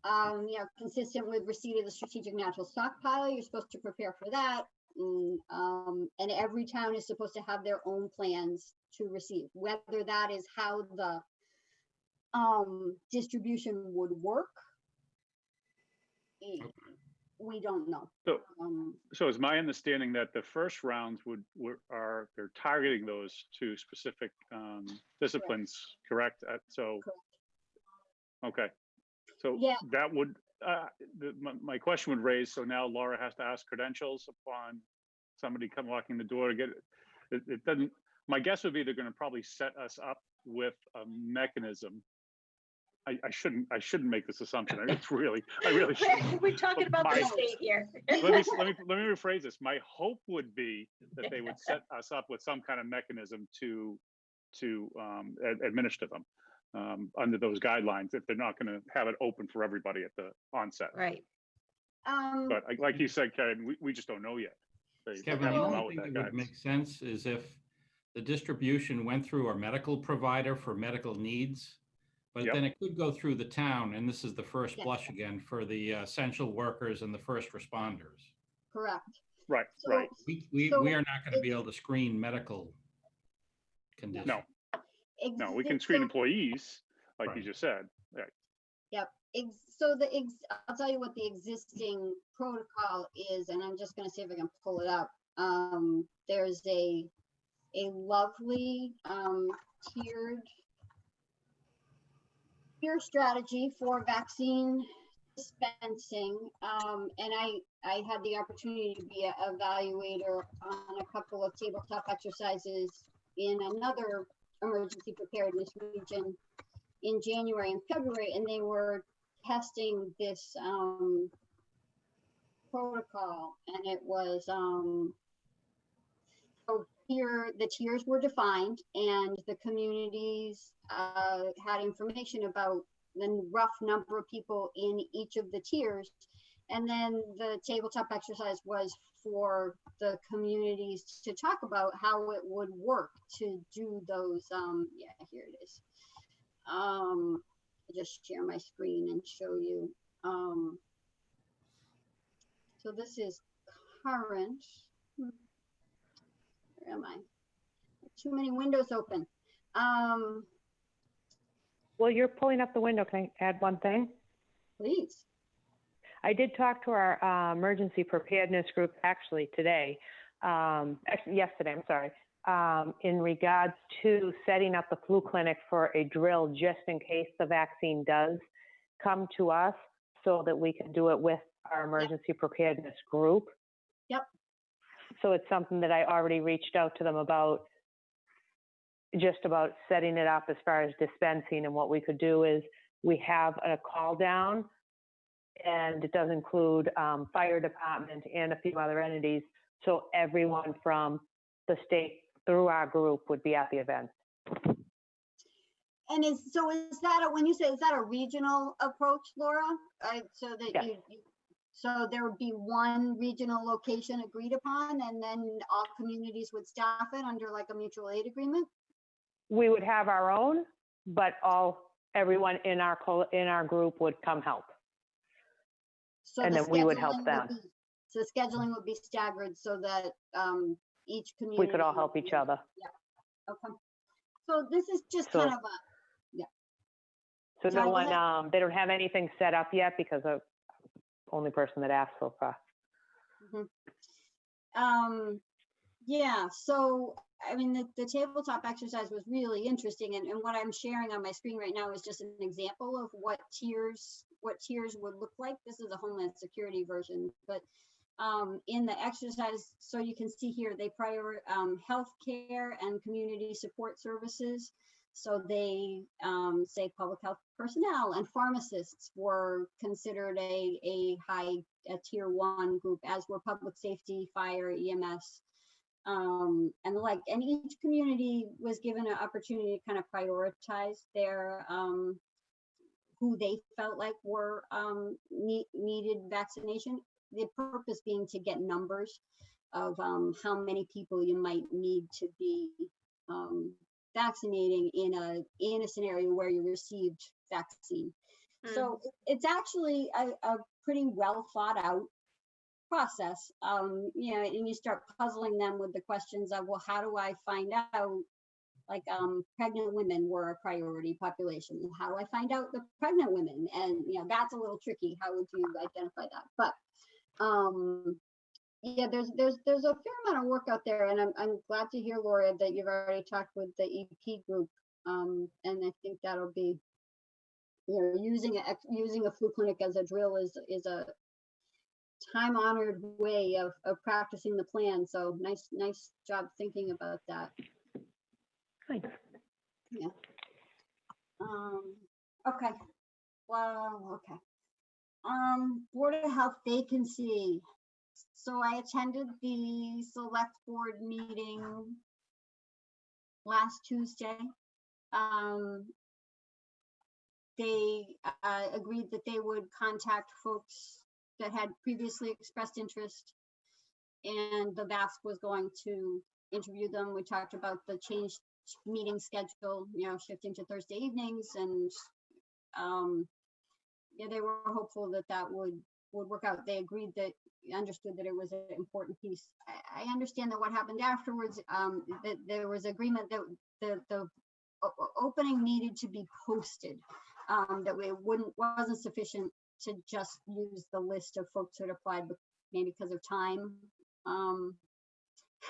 Um, you know, consistent with receipt of the strategic national stockpile, you're supposed to prepare for that. And, um, and every town is supposed to have their own plans to receive, whether that is how the um, distribution would work. eh, We don't know. So- Um, So is my understanding that the first rounds would, were, are, they're targeting those to specific, um, disciplines, correct? Uh, So. Okay, so Yeah. that would, uh, the, my, my question would raise, so now Laura has to ask credentials upon somebody come walking the door to get it. It, it doesn't, my guess would be they're gonna probably set us up with a mechanism. I, I shouldn't, I shouldn't make this assumption. I It's really, I really <laughs> shouldn't. We're talking about the My- state here. let me, <laughs> let me, let me rephrase this. My hope would be that they would set us up with some kind of mechanism to, to, um, ad- administer them. Um, under those guidelines, if they're not gonna have it open for everybody at the onset. Right. um, But like- like you said, Kevin, we, we just don't know yet. They- they Kevin, haven't the come out only with thing that that would guidance. make sense is if the distribution went through our medical provider for medical needs. But Yep. then it could go through the town, and this is the first Yes. blush again for the uh, essential workers and the first responders. correct. Right, So- right. We, we, So we are not gonna be able to screen medical conditions. No, no, we can screen so- employees, like you just said. Right. ex- so the ex, I'll tell you what the existing protocol is, and I'm just gonna see if I can pull it up. Um, there's a, a lovely, um, tiered tier strategy for vaccine dispensing. Um, and I, I had the opportunity to be a evaluator on a couple of tabletop exercises in another emergency preparedness region in January and February, and they were testing this um, protocol, and it was um, so here the tiers were defined, and the communities uh, had information about the rough number of people in each of the tiers, and then the tabletop exercise was for the communities to talk about how it would work to do those. Um, yeah, here it is. Um, just share my screen and show you. Um, so this is current. Where am I? Too many windows open. Um, Well, you're pulling up the window. Can I add one thing? Please. I did talk to our uh, emergency preparedness group actually today, um, actually yesterday, I'm sorry, um, in regards to setting up the flu clinic for a drill just in case the vaccine does come to us so that we can do it with our emergency preparedness group. Yep. So it's something that I already reached out to them about, just about setting it up as far as dispensing. And what we could do is we have a call down and it does include um, fire department and a few other entities. So everyone from the state through our group would be at the event. And is, so is that, a when you say, is that a regional approach, Laura? Uh, So that Yes. you, you- so there would be one regional location agreed upon and then all communities would staff it under like a mutual aid agreement? We would have our own, but all, everyone in our, col- in our group would come help. So And the then we would scheduling help them. be- So the scheduling would be staggered so that um, each community. We could all help each other. Okay. So this is just So- kind of a, yeah. So no go one, ahead. um, they don't have anything set up yet because of only person that asked so far. Um, yeah, so, I mean, the, the tabletop exercise was really interesting and, and what I'm sharing on my screen right now is just an example of what tiers, what tiers would look like. This is a Homeland Security version, but um, in the exercise, so you can see here, they prior, um, healthcare and community support services. So they, um, say public health personnel and pharmacists were considered a, a high, a tier one group, as were public safety, fire, EMS, um, and the like. And each community was given an opportunity to kind of prioritize their, um, who they felt like were, um, need, needed vaccination. The purpose being to get numbers of, um, how many people you might need to be, um, vaccinating in a, in a scenario where you received vaccine. So it's actually a, a pretty well thought out process. Um, you know, and you start puzzling them with the questions of, well, how do I find out? Like, um, pregnant women were a priority population. How do I find out the pregnant women? And, you know, that's a little tricky. How would you identify that? But, um, yeah, there's, there's, there's a fair amount of work out there and I'm, I'm glad to hear, Laura, that you've already talked with the EP group. Um, and I think that'll be, you know, using a, using a flu clinic as a drill is, is a time honored way of, of practicing the plan. So nice, nice job thinking about that. Thanks. Um, okay. Well, okay. Um, Board of Health vacancy. So I attended the select board meeting last Tuesday. Um, they, uh, agreed that they would contact folks that had previously expressed interest. And the VASC was going to interview them. We talked about the changed meeting schedule, you know, shifting to Thursday evenings and, um, yeah, they were hopeful that that would, would work out. They agreed that, understood that it was an important piece. I, I understand that what happened afterwards, um, that there was agreement that the, the opening needed to be posted. Um, that we wouldn't, wasn't sufficient to just use the list of folks who had applied, maybe because of time. Um,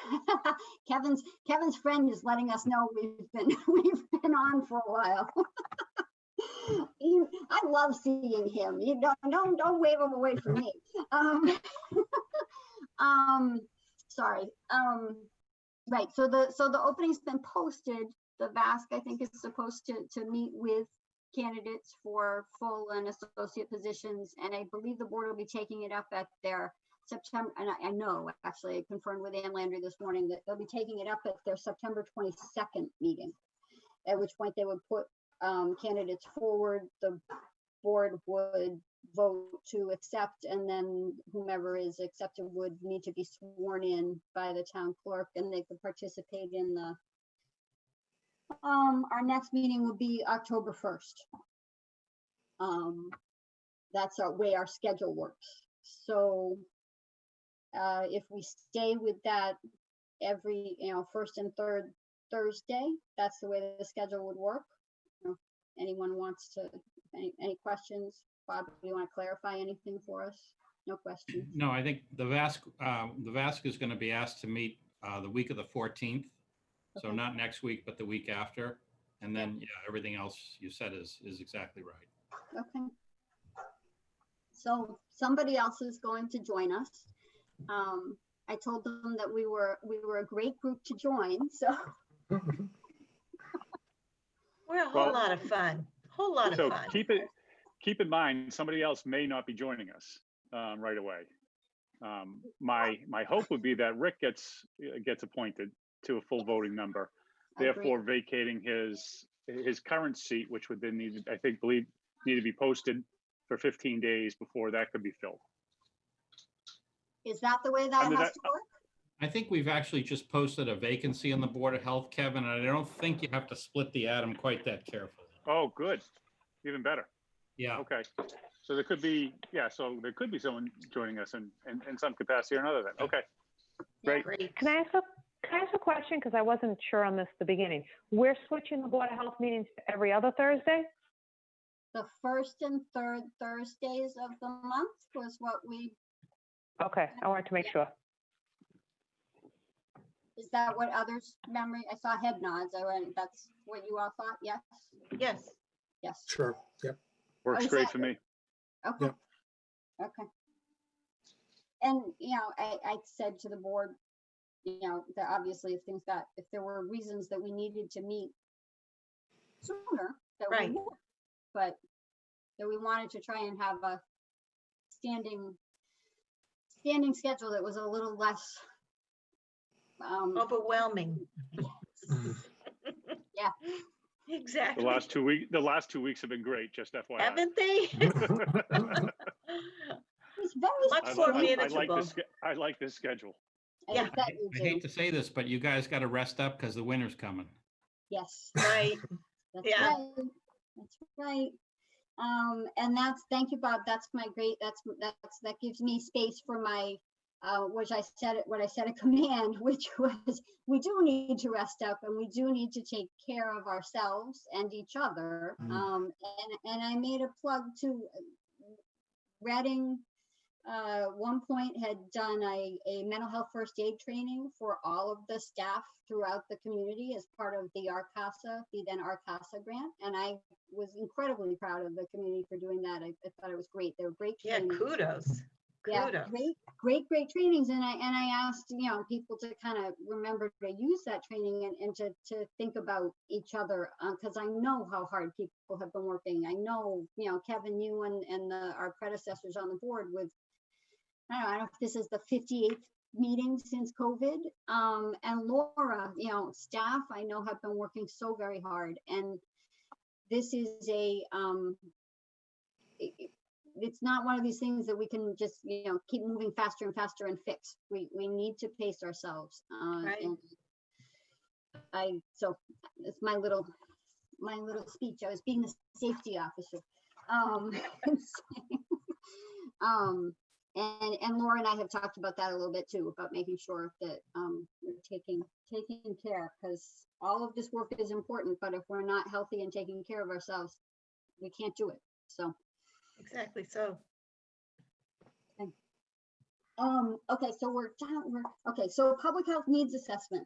<laughs> Kevin's, Kevin's friend is letting us know we've been, <laughs> we've been on for a while. <laughs> He- I love seeing him. You don't, don't, don't wave him away from me. Um, um, sorry. Um, right. So the, so the opening's been posted. The VASC, I think, is supposed to, to meet with candidates for full and associate positions. And I believe the board will be taking it up at their September, and I, I know, actually, I confirmed with Ann Landry this morning that they'll be taking it up at their September twenty-second meeting. At which point they would put, um, candidates forward, the board would vote to accept, and then whomever is accepted would need to be sworn in by the town clerk, and they could participate in the um, our next meeting will be October first. Um, that's our way our schedule works. So uh, if we stay with that every, you know, first and third Thursday, that's the way the schedule would work. You know, Anyone wants to, any, any questions, Bob, do you want to clarify anything for us? No questions? No, I think the VASC, uh, the VASC is going to be asked to meet uh, the week of the 14th. So Okay. not next week, but the week after. And then, yeah, everything else you said is, is exactly right. Okay. So somebody else is going to join us. Um, I told them that we were, we were a great group to join, so. <laughs> We're a Well- whole lot of fun, whole lot of fun. So keep it, keep in mind, somebody else may not be joining us um, right away. Um, My, my hope would be that Rick gets, uh, gets appointed to a full voting member, I agree. therefore vacating his, his current seat, which would then need, I think, believe, need to be posted for 15 days before that could be filled. Is that the way that Under has that- to work? I think we've actually just posted a vacancy on the Board of Health, Kevin, and I don't think you have to split the atom quite that carefully. Oh, good, even better. Yeah, Okay, so there could be, yeah, so there could be someone joining us in, in, in some capacity or another then, okay. Great. Great. Can I ask a, can I ask a question? Because I wasn't sure on this at the beginning. We're switching the Board of Health meetings to every other Thursday? The first and third Thursdays of the month was what we, Okay, I wanted to make sure. is that what others memory? I saw head nods. I went, that's what you all thought? Yes? Yes, Yes. Sure, yep. Works oh, great for me. Okay. Okay. And, you know, I, I said to the board, you know, that obviously if things got, if there were reasons that we needed to meet sooner, that we Right. would. But that we wanted to try and have a standing, standing schedule that was a little less um, overwhelming. The Exactly. The last two week, the last two weeks have been great, just FYI. Haven't they? <laughs> it's very Much I more li- I- I like manageable. this, ske- I like this schedule. I yeah. bet you I do. hate to say this, but you guys got to rest up because the winter's coming. Yes. Right, That's Yeah. right. That's right. Um, and that's, thank you, Bob. That's my great, that's, that's, that gives me space for my, uh, which I said, it what I said a <laughs> command, which was, we do need to rest up and we do need to take care of ourselves and each other. Mm. Um, and, and I made a plug to uh, Reading, uh, one point had done a, a mental health first aid training for all of the staff throughout the community as part of the RCASA, the then RCASA grant. And I was incredibly proud of the community for doing that. I, I thought it was great. They were great yeah, kudos. Yeah, Kudos. great, great, great trainings. And I, and I asked, you know, people to kind of remember to use that training and, and to, to think about each other. Uh, cause I know how hard people have been working. I know, you know, Kevin, you and, and the, our predecessors on the board with, I don't know, I don't know if this is the 58th meeting since COVID. Um, and Laura, you know, staff I know have been working so very hard and this is a, um, i- i- it's not one of these things that we can just, you know, keep moving faster and faster and fix. We, we need to pace ourselves. Uh, Right. and I, so it's my little, my little speech. I was being the safety officer. Um, <laughs> um, and, and Laura and I have talked about that a little bit too, about making sure that, um, we're taking, taking care, because all of this work is important, but if we're not healthy and taking care of ourselves, we can't do it. So, Exactly, so. Um, okay, so we're down, we're, okay, so public health needs assessment.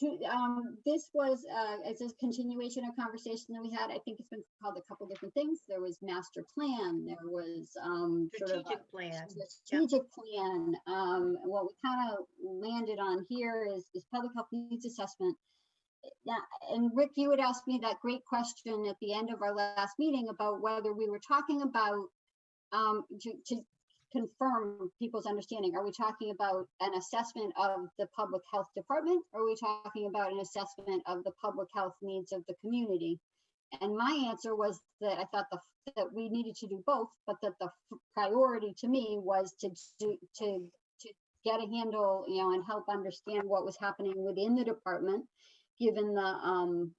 To, um, this was, uh, as a continuation of conversation that we had, I think it's been called a couple different things. There was master plan, there was, um, sort of. Strategic plan. Strategic plan, um, what we kind of landed on here is, is public health needs assessment. Yeah, and Rick, you had asked me that great question at the end of our last meeting about whether we were talking about, um, to, to confirm people's understanding, are we talking about an assessment of the public health department? Or are we talking about an assessment of the public health needs of the community? And my answer was that I thought the, that we needed to do both, but that the priority to me was to do, to, to get a handle, you know, and help understand what was happening within the department, given the, um,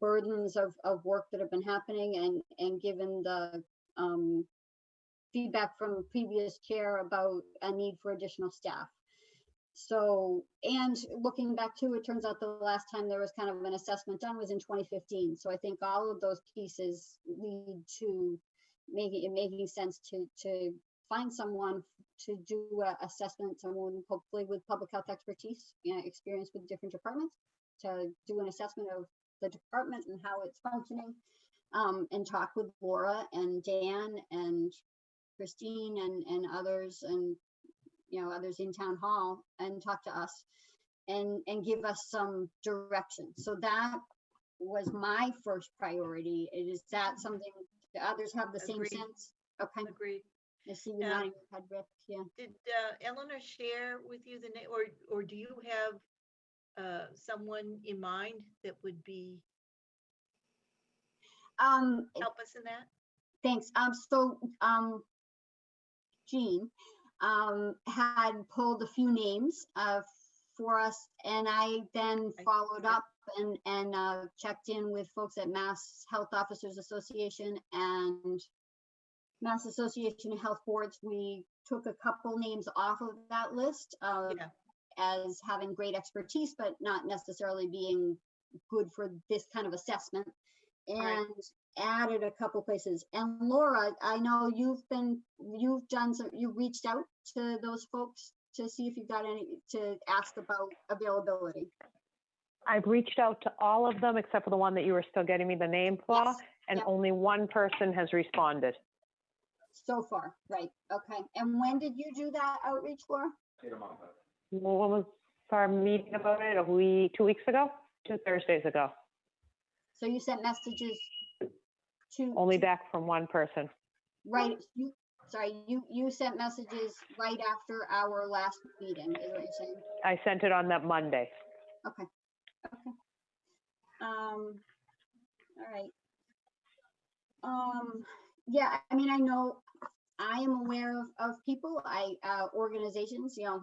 burdens of, of work that have been happening and, and given the, um, feedback from previous chair about a need for additional staff. So, and looking back too, it turns out the last time there was kind of an assessment done was in 2015. So I think all of those pieces lead to, making, it making sense to, to find someone to do an assessment, someone hopefully with public health expertise, you know, experience with different departments, to do an assessment of the department and how it's functioning. Um, and talk with Laura and Dan and Christine and, and others and, you know, others in town hall and talk to us and, and give us some direction. So that was my first priority. Is that something the others have the same Agreed. sense? Okay, Agreed. I see you nodding your head, Rick, yeah. Did uh, Eleanor share with you the name, or, or do you have uh, someone in mind that would be, Um, help us in that? Thanks. Um, so, um, Jean, um, had pulled a few names, uh, for us and I then followed up and, and, uh, checked in with folks at Mass Health Officers Association and Mass Association of Health Boards. We took a couple names off of that list, uh, Yeah. as having great expertise, but not necessarily being good for this kind of assessment. Right. And added a couple places. And Laura, I know you've been, you've done some, you reached out to those folks to see if you've got any, to ask about availability. I've reached out to all of them except for the one that you were still getting me the name for, Yes, and yep. only one person has responded. So far, right, okay. And when did you do that outreach, Laura? When was our meeting about it? A week, two weeks ago? Two Thursdays ago. So you sent messages to. Only to- back from one person. Right, you, sorry, you, you sent messages right after our last meeting, is what you're saying? I sent it on that Monday. Okay, okay. Um, all right. Um, yeah, I mean, I know, I am aware of, of people, I, uh, organizations, you know,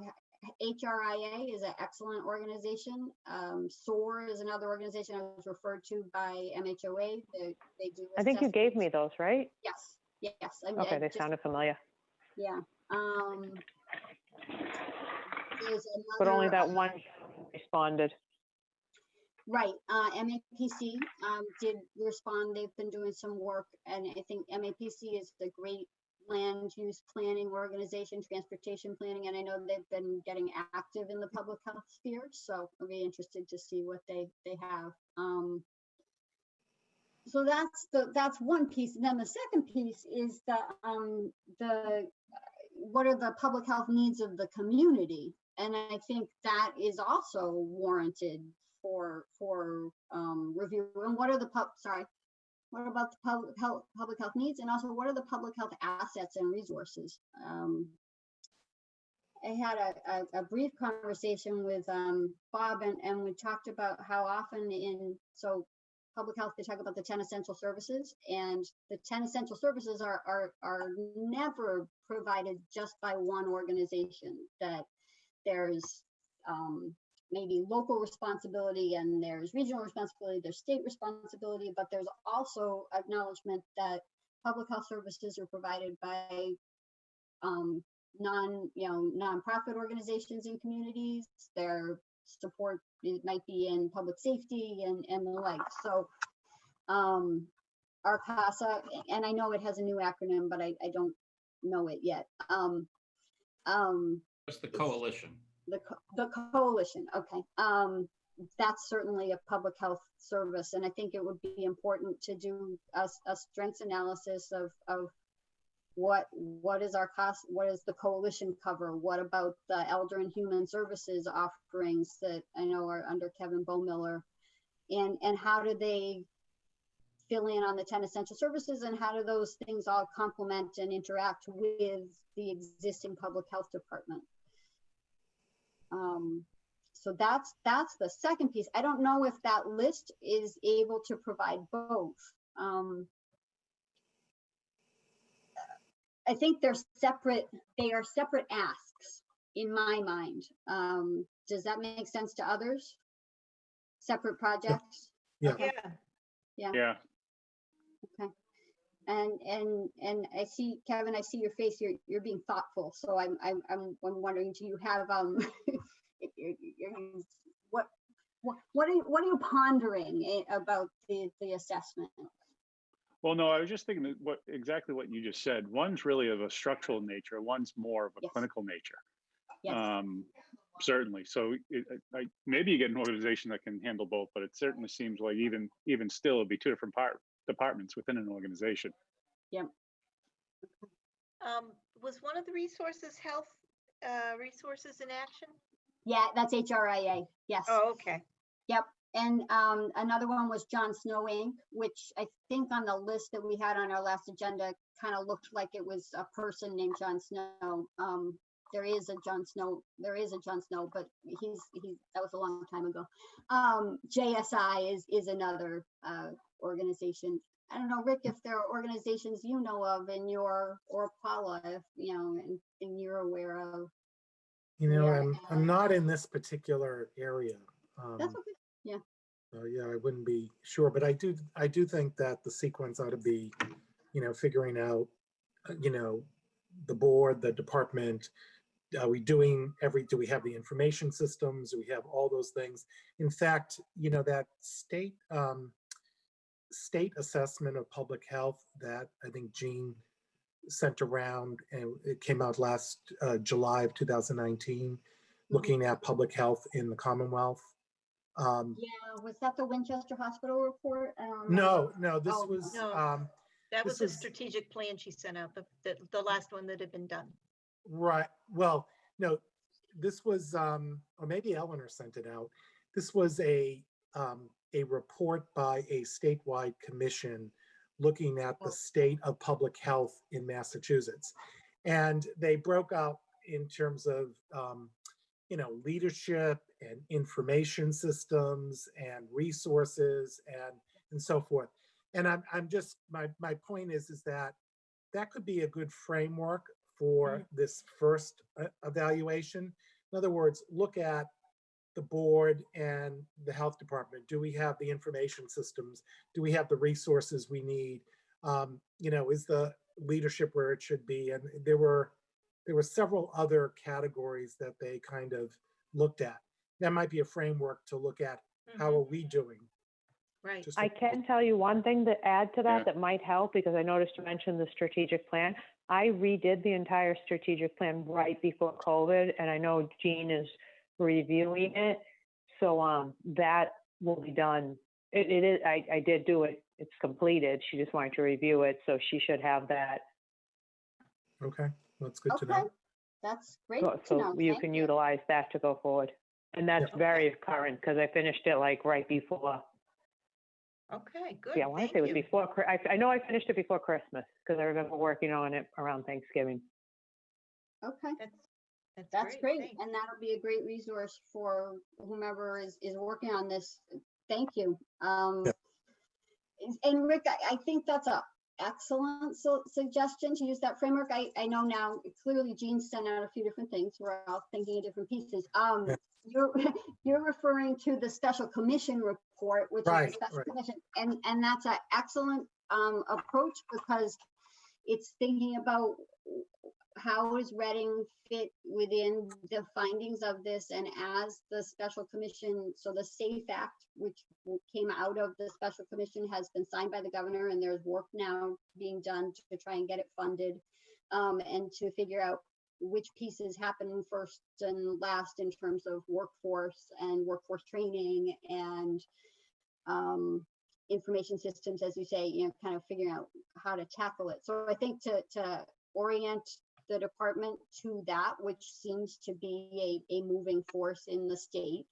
HRIA is an excellent organization. Um, SOAR is another organization I was referred to by MHOA, they, they do. I think you gave me those, right? Yes, yes. I mean, I Okay, they just- sounded familiar, Yeah, um. But only that uh, one responded. Right, uh, MAPC, um, did respond, they've been doing some work, and I think MAPC is the great land use planning organization, transportation planning, and I know they've been getting active in the public health sphere, so I'll be interested to see what they, they have. Um, so that's the, that's one piece, and then the second piece is the, um, the, what are the public health needs of the community? And I think that is also warranted for, for, um, review. And what are the pub, sorry, what about the public health, public health needs? And also what are the public health assets and resources? Um, I had a, a, a brief conversation with, um, Bob and, and we talked about how often in, so public health, they talk about the ten essential services and the ten essential services are, are, are never provided just by one organization. That there's, um, maybe local responsibility and there's regional responsibility, there's state responsibility, but there's also acknowledgement that public health services are provided by um, non, you know, nonprofit organizations in communities. Their support, it might be in public safety and, and the like. So um, RCASA, and I know it has a new acronym, but I, I don't know it yet. Um, um, Just the coalition. The, the coalition, okay. Um, that's certainly a public health service, and I think it would be important to do a strengths analysis of, of what, what is our cost, what is the coalition cover? What about the elder and human services offerings that I know are under Kevin Bowmiller? And, and how do they fill in on the ten essential services and how do those things all complement and interact with the existing public health department? Um, so that's, that's the second piece. I don't know if that list is able to provide both. Um, I think they're separate, they are separate asks in my mind. Um, does that make sense to others? Separate projects? Yeah. Okay. Yeah, Yeah, And, and, and I see, Kevin, I see your face, you're, you're being thoughtful, so I'm, I'm, I'm, I'm wondering, do you have, um, <laughs> if you're- you're- what, what, what are you, what are you pondering eh, about the, the assessment? Well, no, I was just thinking what, exactly what you just said. One's really of a structural nature, one's more of a Yes. clinical nature. Yes, Um, certainly. So it, I, I- maybe you get an organization that can handle both, but it certainly seems like even, even still, it'd be two different part, departments within an organization. Um, was one of the resources health, uh, resources in action? yeah, that's HRIA, yes. Oh, okay. Yep. And um, another one was John Snow Inc., which I think on the list that we had on our last agenda kind of looked like it was a person named John Snow. Um, there is a John Snow, there is a John Snow, but he's, he's, that was a long time ago. Um, JSI is, is another uh, organization. I don't know, Rick, if there are organizations you know of in your, or Paula, if, you know, and, and you're aware of. You know, Yeah, I'm, I'm not in this particular area. That's um, okay. So yeah, I wouldn't be sure, but I do, I do think that the sequence ought to be, you know, figuring out, uh, you know, the board, the department, are we doing every, do we have the information systems? Do we have all those things? In fact, you know, that state, um, state assessment of public health that I think Jean sent around and it came out last, uh, July of 2019, looking at public health in the Commonwealth. Um, Yeah, was that the Winchester Hospital report? I no, no, this Oh, was, no. um, That This was a was- strategic plan she sent out, the, the, the last one that had been done. right, well, no, this was, um, or maybe Eleanor sent it out. This was a, um, a report by a statewide commission looking at the state of public health in Massachusetts. And they broke out in terms of, um, you know, leadership and information systems and resources and, and so forth. And I'm, I'm just, my, my point is, is that that could be a good framework for this first uh, evaluation. In other words, look at the board and the health department. Do we have the information systems? Do we have the resources we need? Um, you know, is the leadership where it should be? And there were, there were several other categories that they kind of looked at. That might be a framework to look at, how Mhm, are we doing? Right. Just I can tell you one thing to add to Yeah. that that might help, because I noticed you mentioned the strategic plan. I redid the entire strategic plan right before COVID, and I know Jean is reviewing it. So, um, that will be done. It, it is, I, I did do it. It's completed. She just wanted to review it, so she should have that. Okay, that's good to Okay, know. that's great So to so know. you Thank can utilize that to go forward. And that's Yeah. very current, because I finished it like right before. Okay, good. Yeah, I want to thank say it was you. before, Chri- I, I know I finished it before Christmas, because I remember working on it around Thanksgiving. Okay, That's, that's that's great. great. And that'll be a great resource for whomever is, is working on this. Thank you. Um, Yeah. and Rick, I, I think that's a excellent su- suggestion to use that framework. I, I know now, clearly Jean sent out a few different things. We're all thinking of different pieces. Um, Yeah. you're, <laughs> you're referring to the special commission report, which is Right, the special right. commission. And, and that's an excellent, um, approach because it's thinking about how does Reading fit within the findings of this and as the special commission, so the SAPHE Act, which came out of the special commission has been signed by the governor and there's work now being done to try and get it funded. Um, and to figure out which pieces happen first and last in terms of workforce and workforce training and um, information systems, as you say, you know, kind of figuring out how to tackle it. So I think to, to orient the department to that, which seems to be a, a moving force in the state,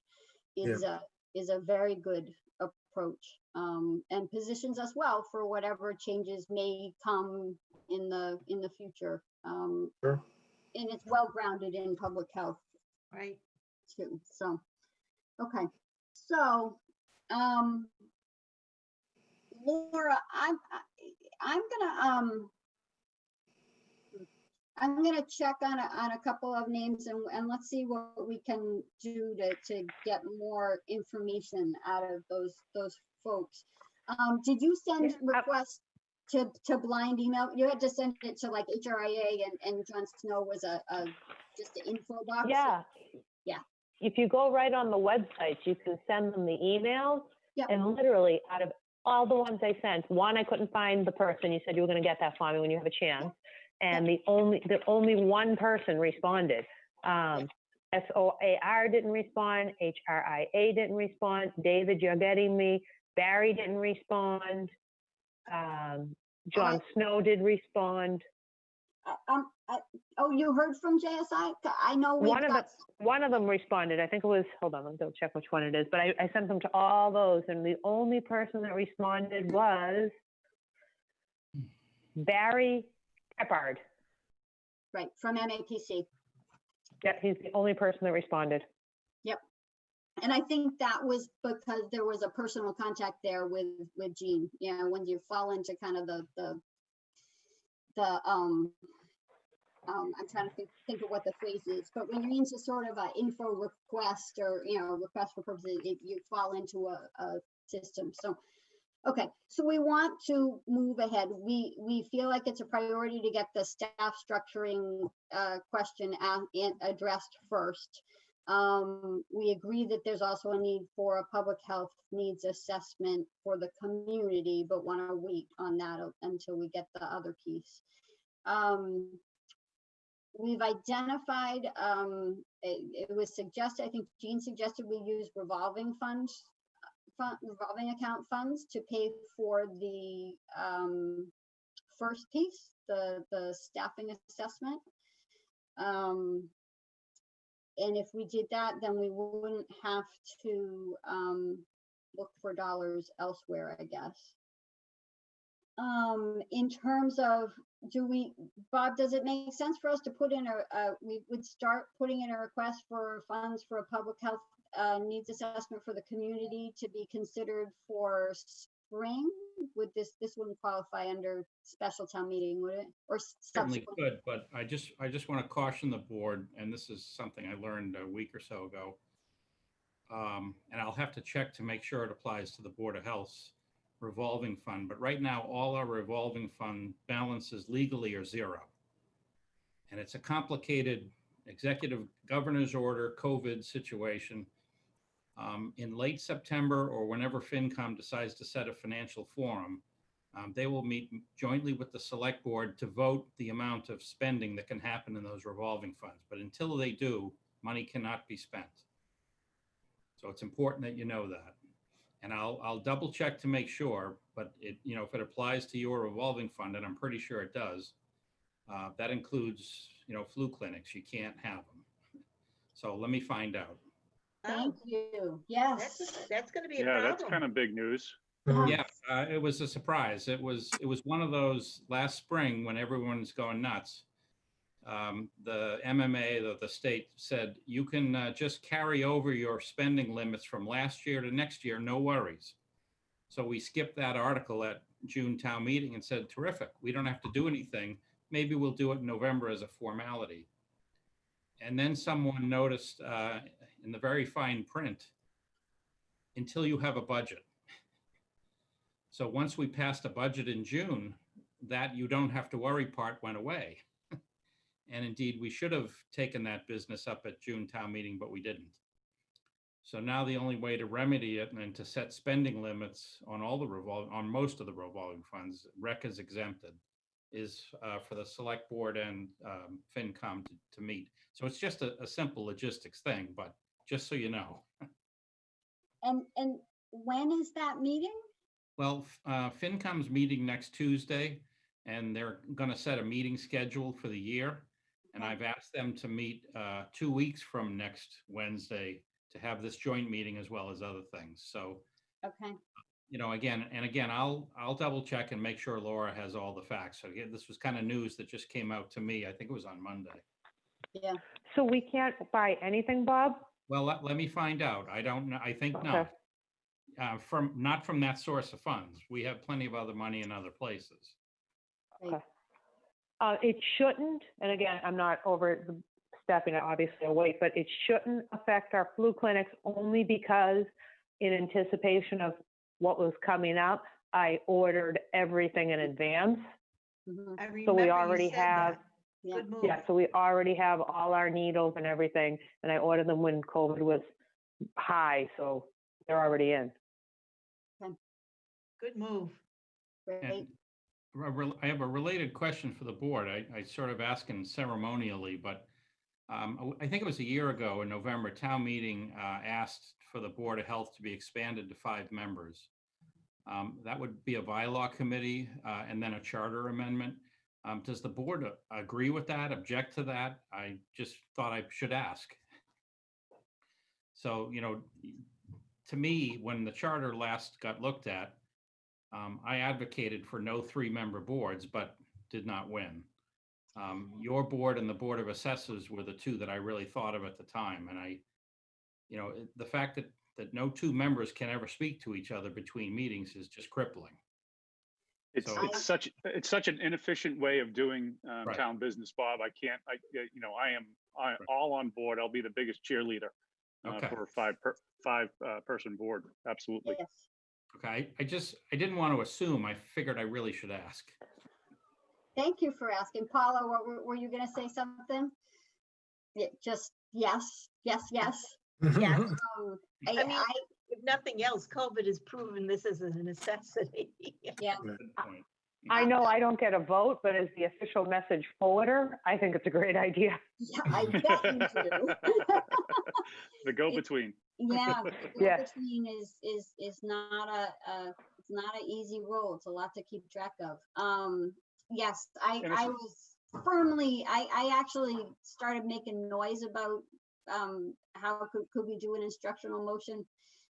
is a, is a very good approach. Um, and positions us well for whatever changes may come in the, in the future. Um, Sure. and it's well grounded in public health Right. too, so, okay, so, um, Laura, I'm, I- I'm gonna, um, I'm gonna check on a, on a couple of names and, and let's see what we can do to, to get more information out of those, those folks. Um, did you send Yeah, requests to, to blind email? You had to send it to like HRIA and, and John Snow was a, a, just an info box? Yeah. Yeah. If you go right on the website, you can send them the emails. Yep. And literally out of all the ones I sent. One, I couldn't find the person. You said you were gonna get that for me when you have a chance. And the only, the only one person responded. Um, SOAR didn't respond, HRIA didn't respond, David, you're getting me, Barry didn't respond. Um, John Snow did respond. Uh, Um, I- oh, you heard from JSI? I know we've One of got, One of them responded. I think it was, hold on, let me double check which one it is, but I, I sent them to all those and the only person that responded was Barry Keppard. right, from MAPC. Yeah, he's the only person that responded. Yep. And I think that was because there was a personal contact there with, with Jean, you know, when you fall into kind of the, the, the, um, um, I'm trying to think, think of what the phrase is, but when you're into sort of a info request or, you know, request for purposes, if you fall into a, a system, so. Okay, so we want to move ahead. We, we feel like it's a priority to get the staff structuring, uh, question addressed first. Um, we agree that there's also a need for a public health needs assessment for the community, but want to wait on that until we get the other piece. Um, we've identified, um, it, it was suggested, I think Jean suggested we use revolving funds, fund, revolving account funds to pay for the, um, first piece, the, the staffing assessment. Um, and if we did that, then we wouldn't have to um, look for dollars elsewhere, I guess. Um, in terms of, do we, Bob, does it make sense for us to put in a, a we would start putting in a request for funds for a public health uh, needs assessment for the community to be considered for spring? Would this, this wouldn't qualify under special town meeting, would it? Or Certainly could, but I just, I just want to caution the board, and this is something I learned a week or so ago. Um, and I'll have to check to make sure it applies to the Board of Health's revolving fund, but right now, all our revolving fund balances legally are zero. And it's a complicated executive governor's order COVID situation. Um, in late September or whenever FinCom decides to set a financial forum, um, they will meet jointly with the select board to vote the amount of spending that can happen in those revolving funds. But until they do, money cannot be spent. So it's important that you know that. And I'll, I'll double check to make sure, but it, you know, if it applies to your revolving fund, and I'm pretty sure it does, uh, that includes, you know, flu clinics. You can't have them. So let me find out. Thank Oh, you, yes. a- that's gonna be a Yeah, that's kind of big news. Mhm. Yeah, uh, it was a surprise. It was, it was one of those last spring when everyone's going nuts. Um, the MMA, the, the state said, you can uh, just carry over your spending limits from last year to next year, no worries. So we skipped that article at June town meeting and said, terrific, we don't have to do anything. Maybe we'll do it in November as a formality. And then someone noticed uh, in the very fine print, until you have a budget. So once we passed a budget in June, that you don't have to worry part went away. <laughs> And indeed, we should have taken that business up at June town meeting, but we didn't. So now the only way to remedy it and to set spending limits on all the revol, on most of the revolving funds, rec is exempted, is uh, for the select board and um, FinCom to, to meet. So it's just a, a simple logistics thing, but just so you know. <laughs> And, and when is that meeting? Well, f- uh, FinCom's meeting next Tuesday, and they're going to set a meeting schedule for the year. And I've asked them to meet uh, two weeks from next Wednesday to have this joint meeting as well as other things. So, Okay, you know, again, and again, I'll, I'll double check and make sure Laura has all the facts. So again, this was kind of news that just came out to me. I think it was on Monday. yeah, So we can't buy anything, Bob? Well, let, let me find out. I don't know. I think Okay. not. Uh, from, not from that source of funds. We have plenty of other money in other places. Uh, it shouldn't, and again, I'm not over the- stepping it, obviously, a weight, but it shouldn't affect our flu clinics only because in anticipation of what was coming up, I ordered everything in advance. mhm, I So remember we you already said have, that. Yeah. Good move. yeah, so we already have all our needles and everything, and I ordered them when COVID was high, so they're already in. Good move. Great. And a rel- I have a related question for the board. I, I sort of asking ceremonially, but um, I think it was a year ago in November, town meeting uh, asked for the Board of Health to be expanded to five members. Um, That would be a bylaw committee uh, and then a charter amendment. Um, Does the board agree with that, object to that? I just thought I should ask. So, you know, to me, when the charter last got looked at, um, I advocated for no three-member boards, but did not win. Um, your board and the Board of Assessors were the two that I really thought of at the time, and I, you know, the fact that, that no two members can ever speak to each other between meetings is just crippling. It's, So- it's such, it's such an inefficient way of doing um, Right. town business, Bob. I can't, I, you know, I am, I, all on board. I'll be the biggest cheerleader uh, Okay. for a five, per five uh, person board. Absolutely. Yes. Okay, I, I just, I didn't want to assume, I figured I really should ask. Thank you for asking. Paula, what were, were you gonna say something? Yeah, just yes, yes, yes. <laughs> Yes. Um, I, I mean- I, If nothing else, COVID has proven this is a necessity. <laughs> yeah, Good point. I know I don't get a vote, but as the official message forwarder, I think it's a great idea. yeah, I bet you do. <laughs> The go-between. Yeah, <laughs> Yeah. between is, is, is not a, a, it's not an easy role. It's a lot to keep track of. Um, yes, I, And I was firmly, I, I actually started making noise about, um, how could, could we do an instructional motion?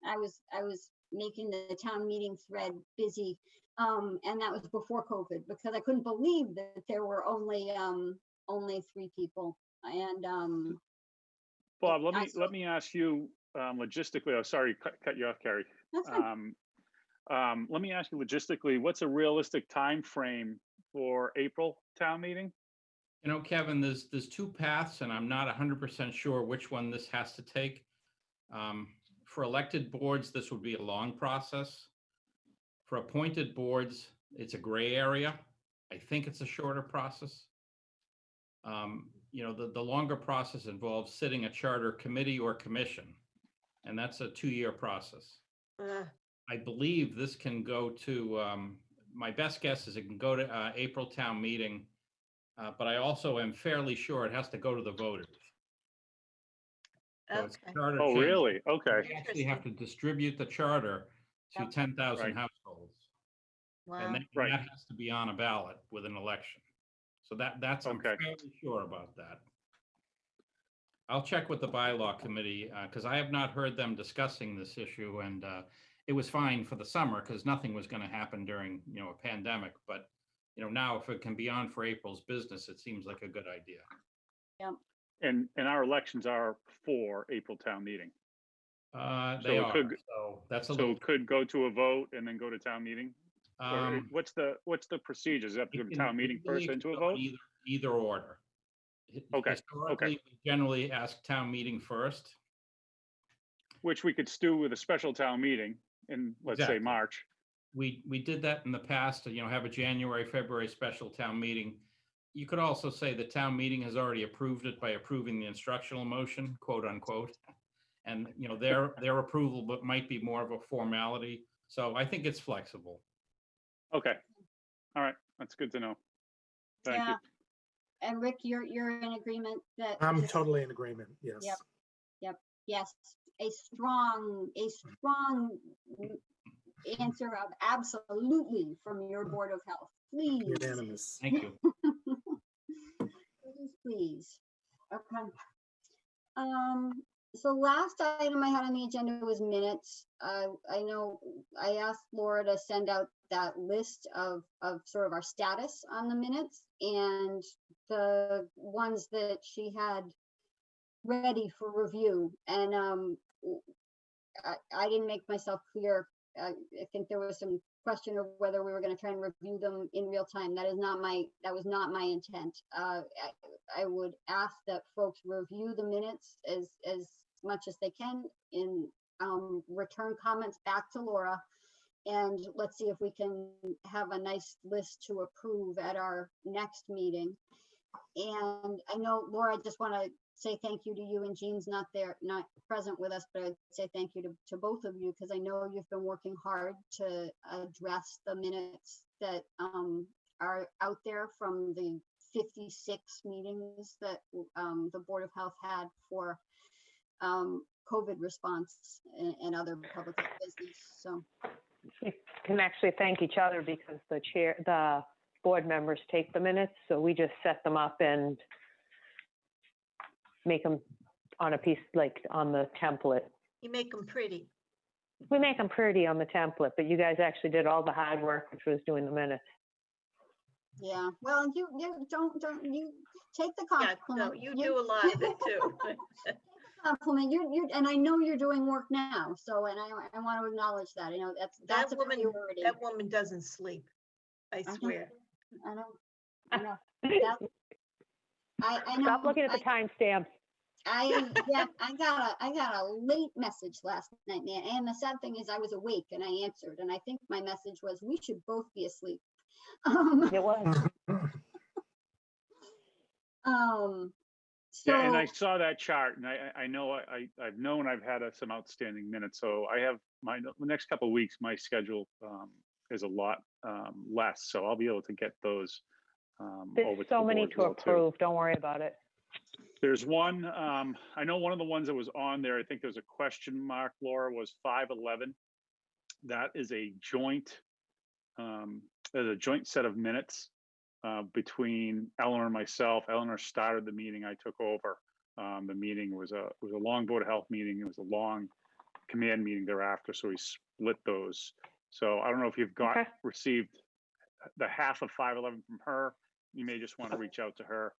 I was, I was making the town meeting thread busy. Um, and that was before COVID because I couldn't believe that there were only, um, only three people. And, um, Bob, let me, saw- let me ask you um, logistically, oh, sorry, cut, cut you off, Carrie. Um, um, let me ask you logistically, what's a realistic time frame for April town meeting? You know, Kevin, there's, there's two paths and I'm not hundred percent sure which one this has to take. Um, For elected boards, this would be a long process. For appointed boards, it's a gray area. I think it's a shorter process. Um, You know, the, the longer process involves sitting a charter committee or commission. And that's a two-year process. Ugh, I believe this can go to, um, my best guess is it can go to, uh, April town meeting. Uh, but I also am fairly sure it has to go to the voters. So it's Okay, charter Oh, change. really? Okay. We actually have to distribute the charter to Yep. ten thousand Right. households. wow. And that, Right. that has to be on a ballot with an election. So that, that's, I'm Okay. fairly sure about that. I'll check with the bylaw committee, uh, because I have not heard them discussing this issue and, uh, it was fine for the summer because nothing was gonna happen during, you know, a pandemic, but, you know, now if it can be on for April's business, it seems like a good idea. And, and our elections are for April town meeting. Uh, So they it are, could- so that's a So little, it could go to a vote and then go to town meeting? Or um. what's the, what's the procedure procedures? Have to go It to can- town meeting legally first it then can to a go vote? Either, either order. Hi- Okay, Historically, we generally ask town meeting first. Which we could stew with a special town meeting in, let's say, Exactly. March. We, we did that in the past, to you know, have a January, February special town meeting. You could also say the town meeting has already approved it by approving the instructional motion, quote unquote. And, you know, their, their approval, but might be more of a formality. So I think it's flexible. Okay. All right. That's good to know. Thank you. Yeah. And Rick, you're, you're in agreement that? I'm this- totally in agreement, yes. Yep. Yes, a strong, a strong answer of absolutely from your Board of Health, please. Unanimous. Thank you. <laughs> Please. Okay. Um, so last item I had on the agenda was minutes. Uh, I know I asked Laura to send out that list of, of sort of our status on the minutes and the ones that she had ready for review. And, um, I, I, didn't make myself clear. I, I think there was some question of whether we were gonna try and review them in real time. That is not my, that was not my intent. Uh, I, I would ask that folks review the minutes as, as much as they can in, um, return comments back to Laura. And let's see if we can have a nice list to approve at our next meeting. and I know Laura, I just want to say thank you to you and Jean's not there, not present with us, but I'd say thank you to, to both of you because I know you've been working hard to address the minutes that um, are out there from the 56 meetings that um, the Board of Health had for um, COVID response and, and other public business. So, We <laughs> can actually thank each other because the chair, the board members take the minutes, so we just set them up and make them on a piece, like on the template. You make them pretty. We make them pretty on the template, but you guys actually did all the hard work, which was doing the minutes. yeah, well, you, you don't, don't, you take the Yeah, no, compliment. you do a lot of it too. <laughs> compliment. You, you, and I know you're doing work now, so, and I, I want to acknowledge that. I know that's, that's a woman- priority. That woman doesn't sleep. I uh-huh. swear. I know, I know. That- I, I know. Stop looking at the I- timestamps. I, <laughs> yeah, I got a, I got a late message last night, man. And the sad thing is I was awake and I answered, and I think my message was, we should both be asleep. <laughs> Um, It was. <laughs> um, Yeah, and I saw that chart and I, I I know I, I- I've known I've had uh, some outstanding minutes. So I have my, the next couple of weeks, my schedule um, is a lot um, less. So I'll be able to get those um, There's to so the many board to too. approve. Don't worry about it. There's one, um, I know one of the ones that was on there, I think there was a question mark, Laura, was five eleven. That is a joint, um, there's a joint set of minutes uh, between Eleanor and myself. Eleanor started the meeting, I took over. Um, the meeting was a, was a long Board of Health meeting. It was a long command meeting thereafter, so we split those. So I don't know if you've got, Okay. received the half of five eleven from her. You may just want to reach out to her.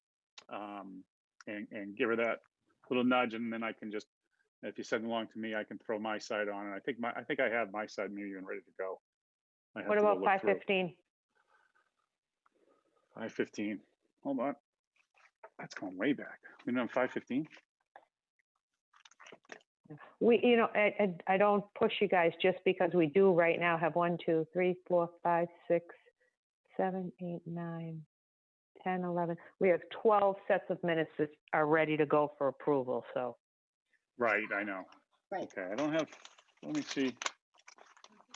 Um, and, and give her that little nudge and then I can just, if you send along to me, I can throw my side on And I think my, I think I have my side maybe even ready to go. I have What to go about look five through. fifteen? Five fifteen, hold on. That's going way back. We know five fifteen? We, you know, I, I, I don't push you guys just because we do right now have one, two, three, four, five, six, seven, eight, nine, ten, eleven. We have twelve sets of minutes that are ready to go for approval, so. Right, I know. Right. Okay, I don't have, let me see.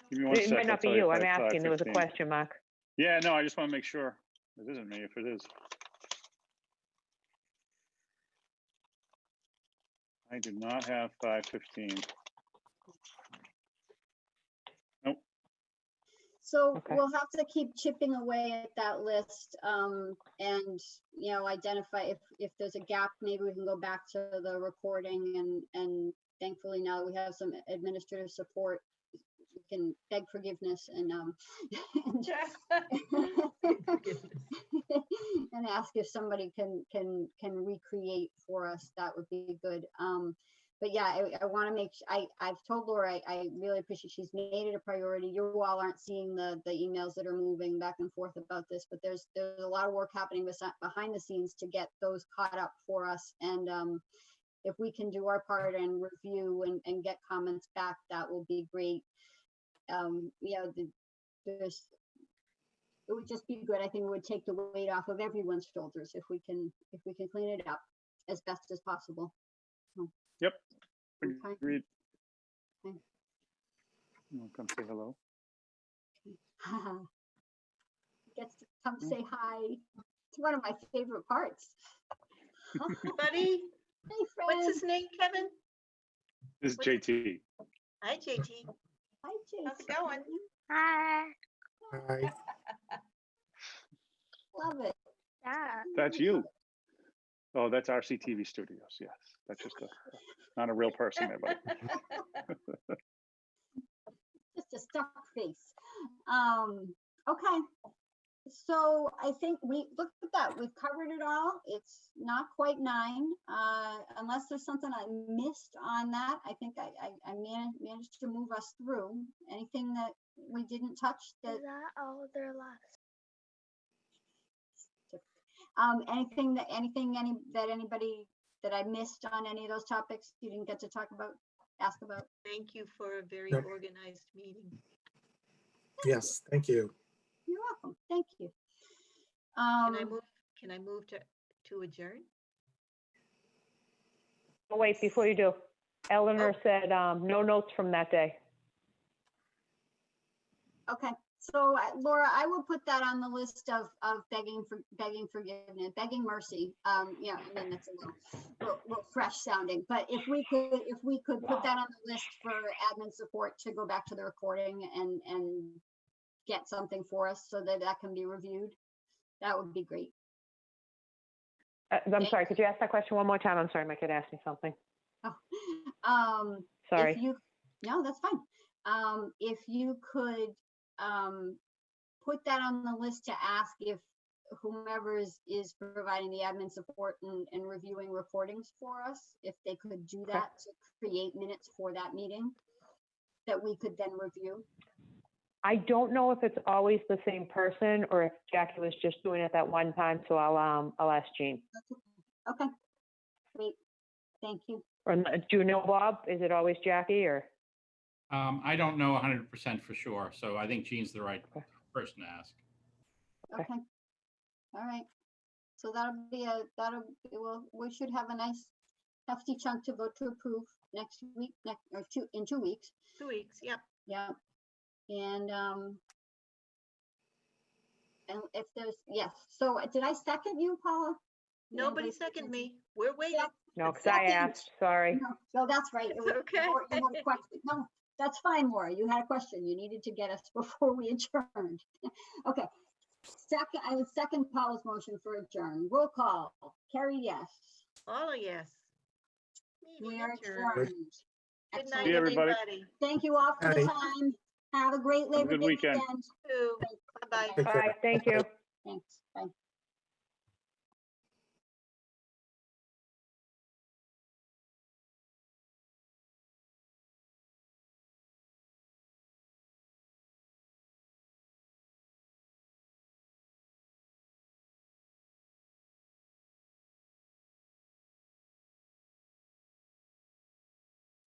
Give me one It sec, might I'll not be tell you. if I'm I have uh, asking. There was a 5:15. question mark. Yeah, no, I just want to make sure. It isn't me if it is. I do not have five fifteen. So Okay. we'll have to keep chipping away at that list, um, and, you know, identify if, if there's a gap, maybe we can go back to the recording and, and thankfully now that we have some administrative support, we can beg forgiveness and, um, and <laughs> and ask if somebody can can can recreate for us that would be good um but yeah i, I want to make I I've told laura I, I really appreciate she's made it a priority you all aren't seeing the the emails that are moving back and forth about this but there's there's a lot of work happening behind the scenes to get those caught up for us and um if we can do our part and review and, and get comments back that will be great um you know the, there's it would just be good. I think it would take the weight off of everyone's shoulders if we can, if we can clean it up as best as possible. Okay. Agreed. Okay. You wanna come say hello? <laughs> Gets to come say hi. It's one of my favorite parts. <laughs> Buddy, Hey, friend. what's his name, Kevin? This is What's- JT. Hi, JT. Hi, JT. How's it going? Hi. Hi. <laughs> Love it. Yeah. That's you. Oh, that's RCTV Studios. Yes, that's just a, not a real person there, but <laughs> Just a stuck face. Um, okay. So I think we, look at that, we've covered it all. It's not quite nine. Uh, unless there's something I missed on that, I think I, I, I managed, managed to move us through. Anything that we didn't touch that, Is that all there left? Um, anything that, anything, any, that anybody, that I missed on any of those topics you didn't get to talk about, ask about? Thank you for a very Yep. organized meeting. Yes, thank you. You're welcome. Thank you. Can I Um, move, can I move to, to adjourn? Oh, wait, before you do, Eleanor said, um, no notes from that day. Okay, so uh, Laura, I will put that on the list of, of begging for, begging forgiveness, begging mercy. Um, yeah, I mean, that's a little, little, little fresh sounding, but if we could, if we could put that on the list for admin support to go back to the recording and, and get something for us so that that can be reviewed, that would be great. Uh, I'm sorry, could you ask that question one more time? I'm sorry, my kid asked me something. Oh, <laughs> Um, if Sorry. you, no, that's fine. Um, if you could, um, put that on the list to ask if whomever is, is providing the admin support and, and reviewing recordings for us, if they could do that to create minutes for that meeting that we could then review. I don't know if it's always the same person or if Jackie was just doing it that one time, so I'll, um, I'll ask Jean. Okay, great, thank you. Or, do you know, Bob? Is it always Jackie or? Um, I don't know hundred percent for sure, so I think Jean's the right Okay. person to ask. Okay. Okay. All right. So that'll be a, that'll, it will, we should have a nice hefty chunk to vote to approve next week, next, or two, in two weeks. Two weeks, yep. Yeah. And, um, and if there's, yes, so uh, did I second you, Paula? Nobody anybody second second? me. We're waiting. No, because I Second. asked, sorry. No, no, that's right. it It's was- <laughs> okay. Laura, you had a question. No, that's fine, Laura. You had a question. You needed to get us <laughs> before we adjourned. <laughs> Okay. Second, I would second Paula's motion for adjourn. Roll call. Carrie, yes. All a yes. We Meeting are adjourned. adjourned. Good night, See everybody. everybody. Thank you all for the Night. time. Have a great Labor good Day weekend. weekend. Bye-bye. Take care. Bye, thank you. Thanks. Bye.